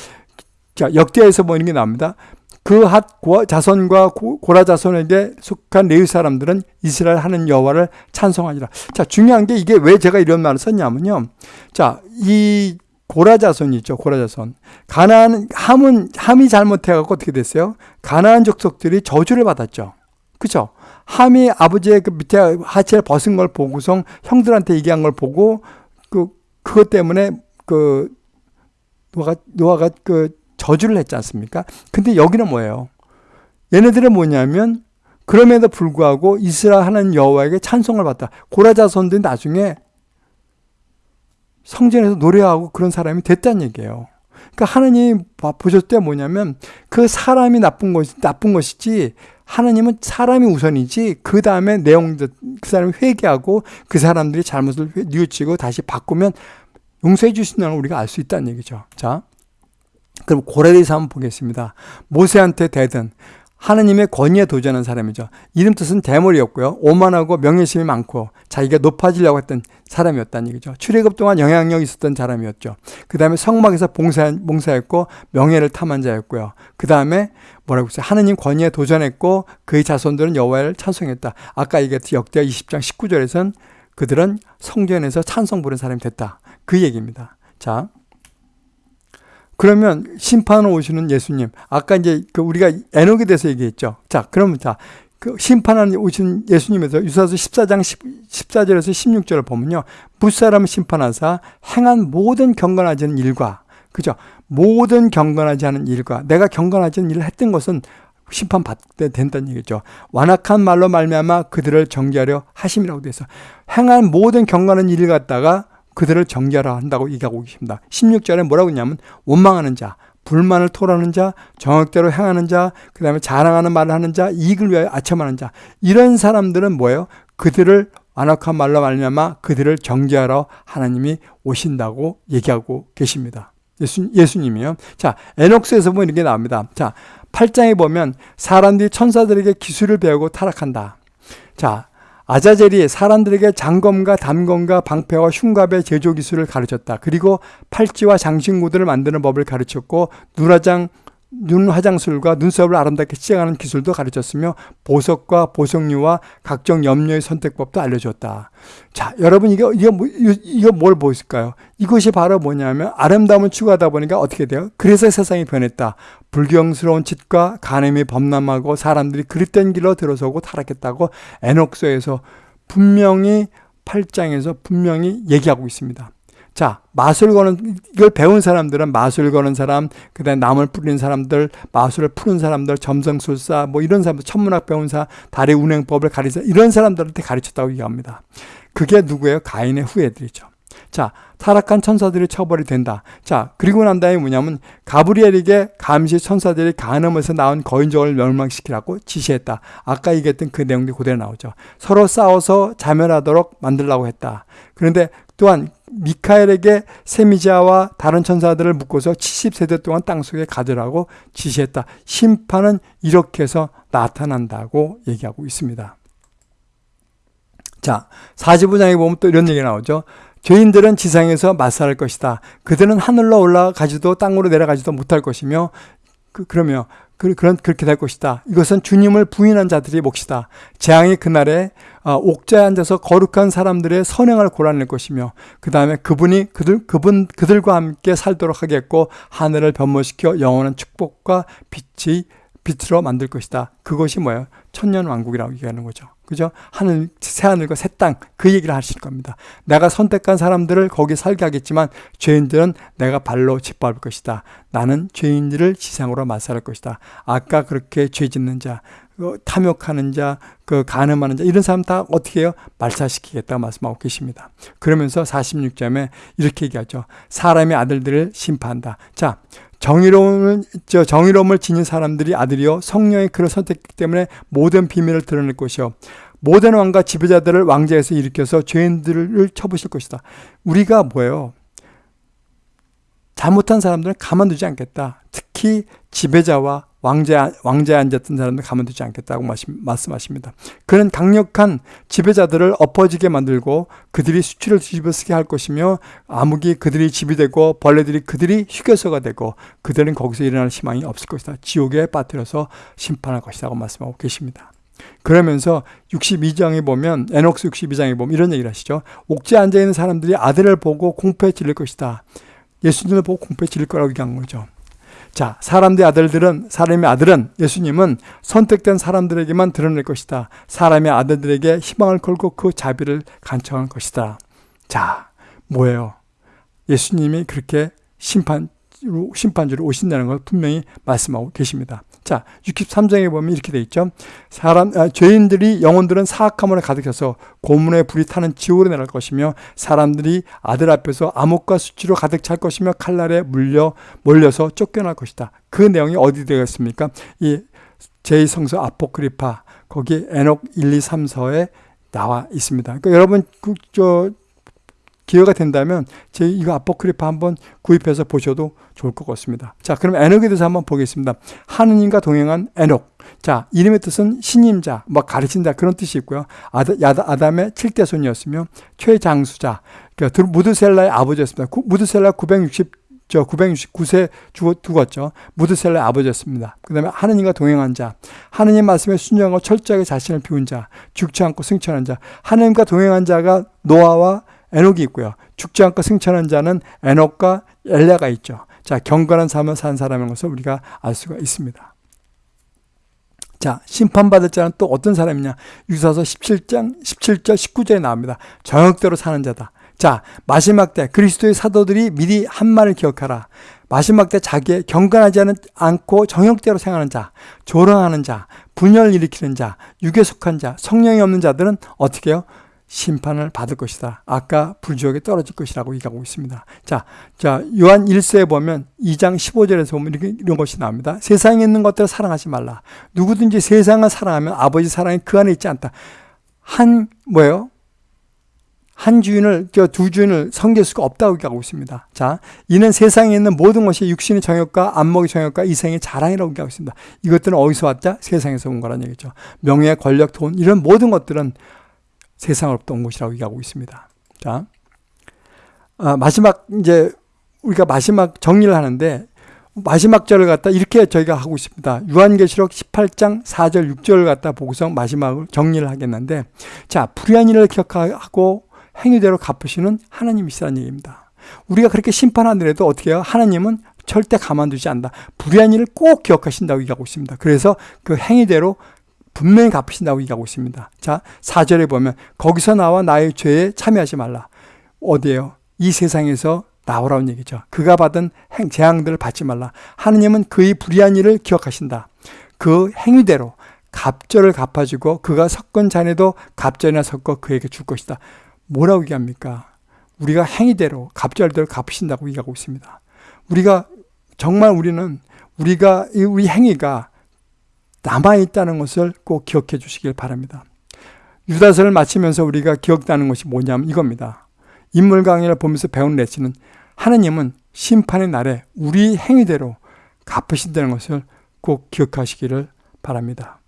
자 역대에서 뭐 이런 게 나옵니다. 그 핫 자손과 고라 자손에게 속한 레위 사람들은 이스라엘 하는 여호와를 찬송하니라. 자, 중요한 게 이게 왜 제가 이런 말을 썼냐면요. 자, 이 고라 자손이 있죠. 고라 자손. 가나안 함은 함이 잘못해 갖고 어떻게 됐어요? 가나안 족속들이 저주를 받았죠. 그죠? 함이 아버지의 그 밑에 하체를 벗은 걸 보고서 형들한테 얘기한 걸 보고 그 그것 때문에 그 노아가 노아가 그 저주를 했지 않습니까? 근데 여기는 뭐예요? 얘네들은 뭐냐면 그럼에도 불구하고 이스라엘 하는 여호와에게 찬송을 받다. 고라 자손들이 나중에 성전에서 노래하고 그런 사람이 됐다는 얘기예요. 그러니까 하나님 보셨을 때 뭐냐면 그 사람이 나쁜 것이 나쁜 것이지 하나님은 사람이 우선이지 그 다음에 내용들 그 사람이 회개하고 그 사람들이 잘못을 뉘우치고 다시 바꾸면 용서해 주신다는 우리가 알 수 있다는 얘기죠. 자, 그럼 고레대해서 한번 보겠습니다. 모세한테 대든 하느님의 권위에 도전한 사람이죠. 이름 뜻은 대머리였고요. 오만하고 명예심이 많고 자기가 높아지려고 했던 사람이었다는 얘기죠. 출애굽 동안 영향력이 있었던 사람이었죠. 그 다음에 성막에서 봉사, 봉사했고 명예를 탐한 자였고요. 그 다음에 뭐라고 했어요? 하느님 권위에 도전했고 그의 자손들은 여호와를 찬송했다. 아까 얘기했던 역대하 20장 19절에선 그들은 성전에서 찬송 부른 사람이 됐다. 그 얘기입니다. 자, 그러면 심판을 오시는 예수님. 아까 이제 그 우리가 에녹에 대해서 얘기했죠. 자, 그러면 자, 그 심판하는 오신 예수님에서 유사서 14장 10, 14절에서 16절을 보면요. 무사람을 심판하사 행한 모든 경건하지 않은 일과 그죠? 모든 경건하지 않은 일과 내가 경건하지 않은 일을 했던 것은 심판받게 된다는 얘기죠. 완악한 말로 말미암아 그들을 정죄하려 하심이라고 돼서 행한 모든 경건한 일을 갖다가 그들을 정결하 한다고 얘기하고 계십니다. 16절에 뭐라고 했냐면 원망하는 자, 불만을 토하는 자, 정욕대로 행하는 자, 그 다음에 자랑하는 말을 하는 자, 이익을 위하여 아첨하는 자 이런 사람들은 뭐예요? 그들을 완악한 말로 말미암아 그들을 정죄하러 하나님이 오신다고 얘기하고 계십니다. 예수, 예수님이요. 자, 에녹스에서 보면 이렇게 나옵니다. 자, 8장에 보면 사람들이 천사들에게 기술을 배우고 타락한다. 자, 아자젤이 사람들에게 장검과 담검과 방패와 흉갑의 제조 기술을 가르쳤다. 그리고 팔찌와 장신구들을 만드는 법을 가르쳤고 누라장 눈 화장술과 눈썹을 아름답게 칠하는 기술도 가르쳤으며 보석과 보석류와 각종 염료의 선택법도 알려줬다. 자, 여러분 이거 이거 뭐, 이거 뭘 보실까요? 이것이 바로 뭐냐면 아름다움을 추구하다 보니까 어떻게 돼요? 그래서 세상이 변했다. 불경스러운 짓과 간음이 범람하고 사람들이 그릇된 길로 들어서고 타락했다고 에녹서에서 분명히 8장에서 분명히 얘기하고 있습니다. 자, 마술 거는, 이걸 배운 사람들은 마술 거는 사람, 그 다음에 나물 뿌리는 사람들, 마술을 푸는 사람들, 점성술사, 뭐 이런 사람들, 천문학 배운 사, 달의 운행법을 가르쳐, 이런 사람들한테 가르쳤다고 얘기합니다. 그게 누구예요? 가인의 후예들이죠. 자, 타락한 천사들이 처벌이 된다. 자, 그리고 난 다음에 뭐냐면, 가브리엘에게 감시 천사들이 가늠에서 나온 거인족을 멸망시키라고 지시했다. 아까 얘기했던 그 내용들이 그대로 나오죠. 서로 싸워서 자멸하도록 만들라고 했다. 그런데 또한 미카엘에게 세미자와 다른 천사들을 묶어서 70세대 동안 땅속에 가두라고 지시했다. 심판은 이렇게 해서 나타난다고 얘기하고 있습니다. 자, 45장에 보면 또 이런 얘기 나오죠. 죄인들은 지상에서 맞살할 것이다. 그들은 하늘로 올라가지도 땅으로 내려가지도 못할 것이며 그, 그러며 그, 그런 그렇게 될 것이다. 이것은 주님을 부인한 자들의 몫이다. 재앙이 그날에 어, 옥자에 앉아서 거룩한 사람들의 선행을 골라낼 것이며 그 다음에 그분이 그들 그분 그들과 함께 살도록 하겠고 하늘을 변모시켜 영원한 축복과 빛이 빛으로 만들 것이다. 그것이 뭐예요? 천년 왕국이라고 얘기하는 거죠. 그죠? 하늘, 새하늘과 새 땅, 그 얘기를 하실 겁니다. 내가 선택한 사람들을 거기 살게 하겠지만, 죄인들은 내가 발로 짓밟을 것이다. 나는 죄인들을 지상으로 맞살할 것이다. 아까 그렇게 죄 짓는 자, 그 탐욕하는 자, 그 간음하는 자, 이런 사람 다 어떻게 해요? 말살시키겠다 말씀하고 계십니다. 그러면서 46점에 이렇게 얘기하죠. 사람의 아들들을 심판한다. 자, 정의로움을, 저 정의로움을 지닌 사람들이 아들이요. 성령의 그를 선택했기 때문에 모든 비밀을 드러낼 것이요. 모든 왕과 지배자들을 왕자에서 일으켜서 죄인들을 쳐부실 것이다. 우리가 뭐예요? 잘못한 사람들은 가만두지 않겠다. 특히 지배자와 왕자, 왕자에 앉았던 사람들 가만 두지 않겠다고 말씀하십니다. 그는 강력한 지배자들을 엎어지게 만들고 그들이 수치를 뒤집어쓰게 할 것이며 암흑이 그들이 집이 되고 벌레들이 그들이 휴게소가 되고 그들은 거기서 일어날 희망이 없을 것이다. 지옥에 빠뜨려서 심판할 것이라고 말씀하고 계십니다. 그러면서 62장에 보면 에녹스 62장에 보면 이런 얘기를 하시죠. 옥지에 앉아 있는 사람들이 아들을 보고 공포에 질릴 것이다. 예수님을 보고 공포에 질릴 거라고 얘기한 거죠. 자, 사람들의 아들들은, 사람의 아들은, 예수님은 선택된 사람들에게만 드러낼 것이다. 사람의 아들들에게 희망을 걸고 그 자비를 간청할 것이다. 자, 뭐예요? 예수님이 그렇게 심판, 심판주로 오신다는 걸 분명히 말씀하고 계십니다. 자, 63장에 보면 이렇게 돼 있죠. 사람, 아, 죄인들이 영혼들은 사악함으로 가득해서 고문의 불이 타는 지옥으로 내려갈 것이며 사람들이 아들 앞에서 암흑과 수치로 가득 찰 것이며 칼날에 물려 몰려서 쫓겨날 것이다. 그 내용이 어디 되겠습니까? 이 제2성서 아포크리파 거기 에녹 1, 2, 3, 서에 나와 있습니다. 그러니까 여러분 그, 저 기회가 된다면 제 이거 아포크리파 한번 구입해서 보셔도 좋을 것 같습니다. 자, 그럼 에녹에 대해서 한번 보겠습니다. 하느님과 동행한 에녹. 자, 이름의 뜻은 신임자, 뭐 가르친다 그런 뜻이 있고요. 아다, 아담의 7대 손이었으며 최장수자, 그러니까 무드셀라의 아버지였습니다. 무드셀라 960 저 969세 죽었죠. 무드셀라의 아버지였습니다. 그 다음에 하느님과 동행한 자, 하느님 말씀에 순종하고 철저하게 자신을 비운 자, 죽지 않고 승천한 자, 하느님과 동행한 자가 노아와 에녹이 있고요. 죽지 않고 승천한 자는 에녹과 엘레가 있죠. 자, 경건한 삶을 산 사람인 것을 우리가 알 수가 있습니다. 자, 심판받을 자는 또 어떤 사람이냐? 유사서 17장, 17절, 19절에 나옵니다. 정욕대로 사는 자다. 자, 마지막 때 그리스도의 사도들이 미리 한 말을 기억하라. 마지막 때 자기의 경건하지 않고 정욕대로 생활하는 자, 조롱하는 자, 분열을 일으키는 자, 육에 속한 자, 성령이 없는 자들은 어떻게 해요? 심판을 받을 것이다. 아까 불지옥에 떨어질 것이라고 얘기하고 있습니다. 자, 자, 요한 1세에 보면 2장 15절에서 보면 이렇게, 이런 것이 나옵니다. 세상에 있는 것들을 사랑하지 말라. 누구든지 세상을 사랑하면 아버지 사랑이 그 안에 있지 않다. 한, 뭐예요? 한 주인을, 두 주인을 섬길 수가 없다고 얘기하고 있습니다. 자, 이는 세상에 있는 모든 것이 육신의 정욕과 안목의 정욕과 이생의 자랑이라고 얘기하고 있습니다. 이것들은 어디서 왔다? 세상에서 온 거란 얘기죠. 명예, 권력, 돈, 이런 모든 것들은 세상으로부터 온 것이라고 얘기하고 있습니다. 자, 아, 마지막 이제 우리가 마지막 정리를 하는데 마지막 절을 갖다 이렇게 저희가 하고 있습니다. 유한계시록 18장 4절 6절을 갖다 보고서 마지막을 정리를 하겠는데 자 불의한 일을 기억하고 행위대로 갚으시는 하나님이시라는 얘기입니다. 우리가 그렇게 심판하더라도 어떻게 해요? 하나님은 절대 가만두지 않는다. 불의한 일을 꼭 기억하신다고 얘기하고 있습니다. 그래서 그 행위대로 분명히 갚으신다고 얘기하고 있습니다. 자, 4절에 보면 거기서 나와 나의 죄에 참여하지 말라. 어디에요? 이 세상에서 나오라는 얘기죠. 그가 받은 행, 재앙들을 받지 말라. 하느님은 그의 불의한 일을 기억하신다. 그 행위대로 갑절을 갚아주고 그가 섞은 잔에도 갑절이나 섞어 그에게 줄 것이다. 뭐라고 얘기합니까? 우리가 행위대로 갑절대로 갚으신다고 얘기하고 있습니다. 우리가 정말 우리는 우리가 우리 행위가 남아있다는 것을 꼭 기억해 주시길 바랍니다. 유다서를 마치면서 우리가 기억나는 것이 뭐냐면 이겁니다. 인물 강의를 보면서 배운 레슨은 하느님은 심판의 날에 우리 행위대로 갚으신다는 것을 꼭 기억하시기를 바랍니다.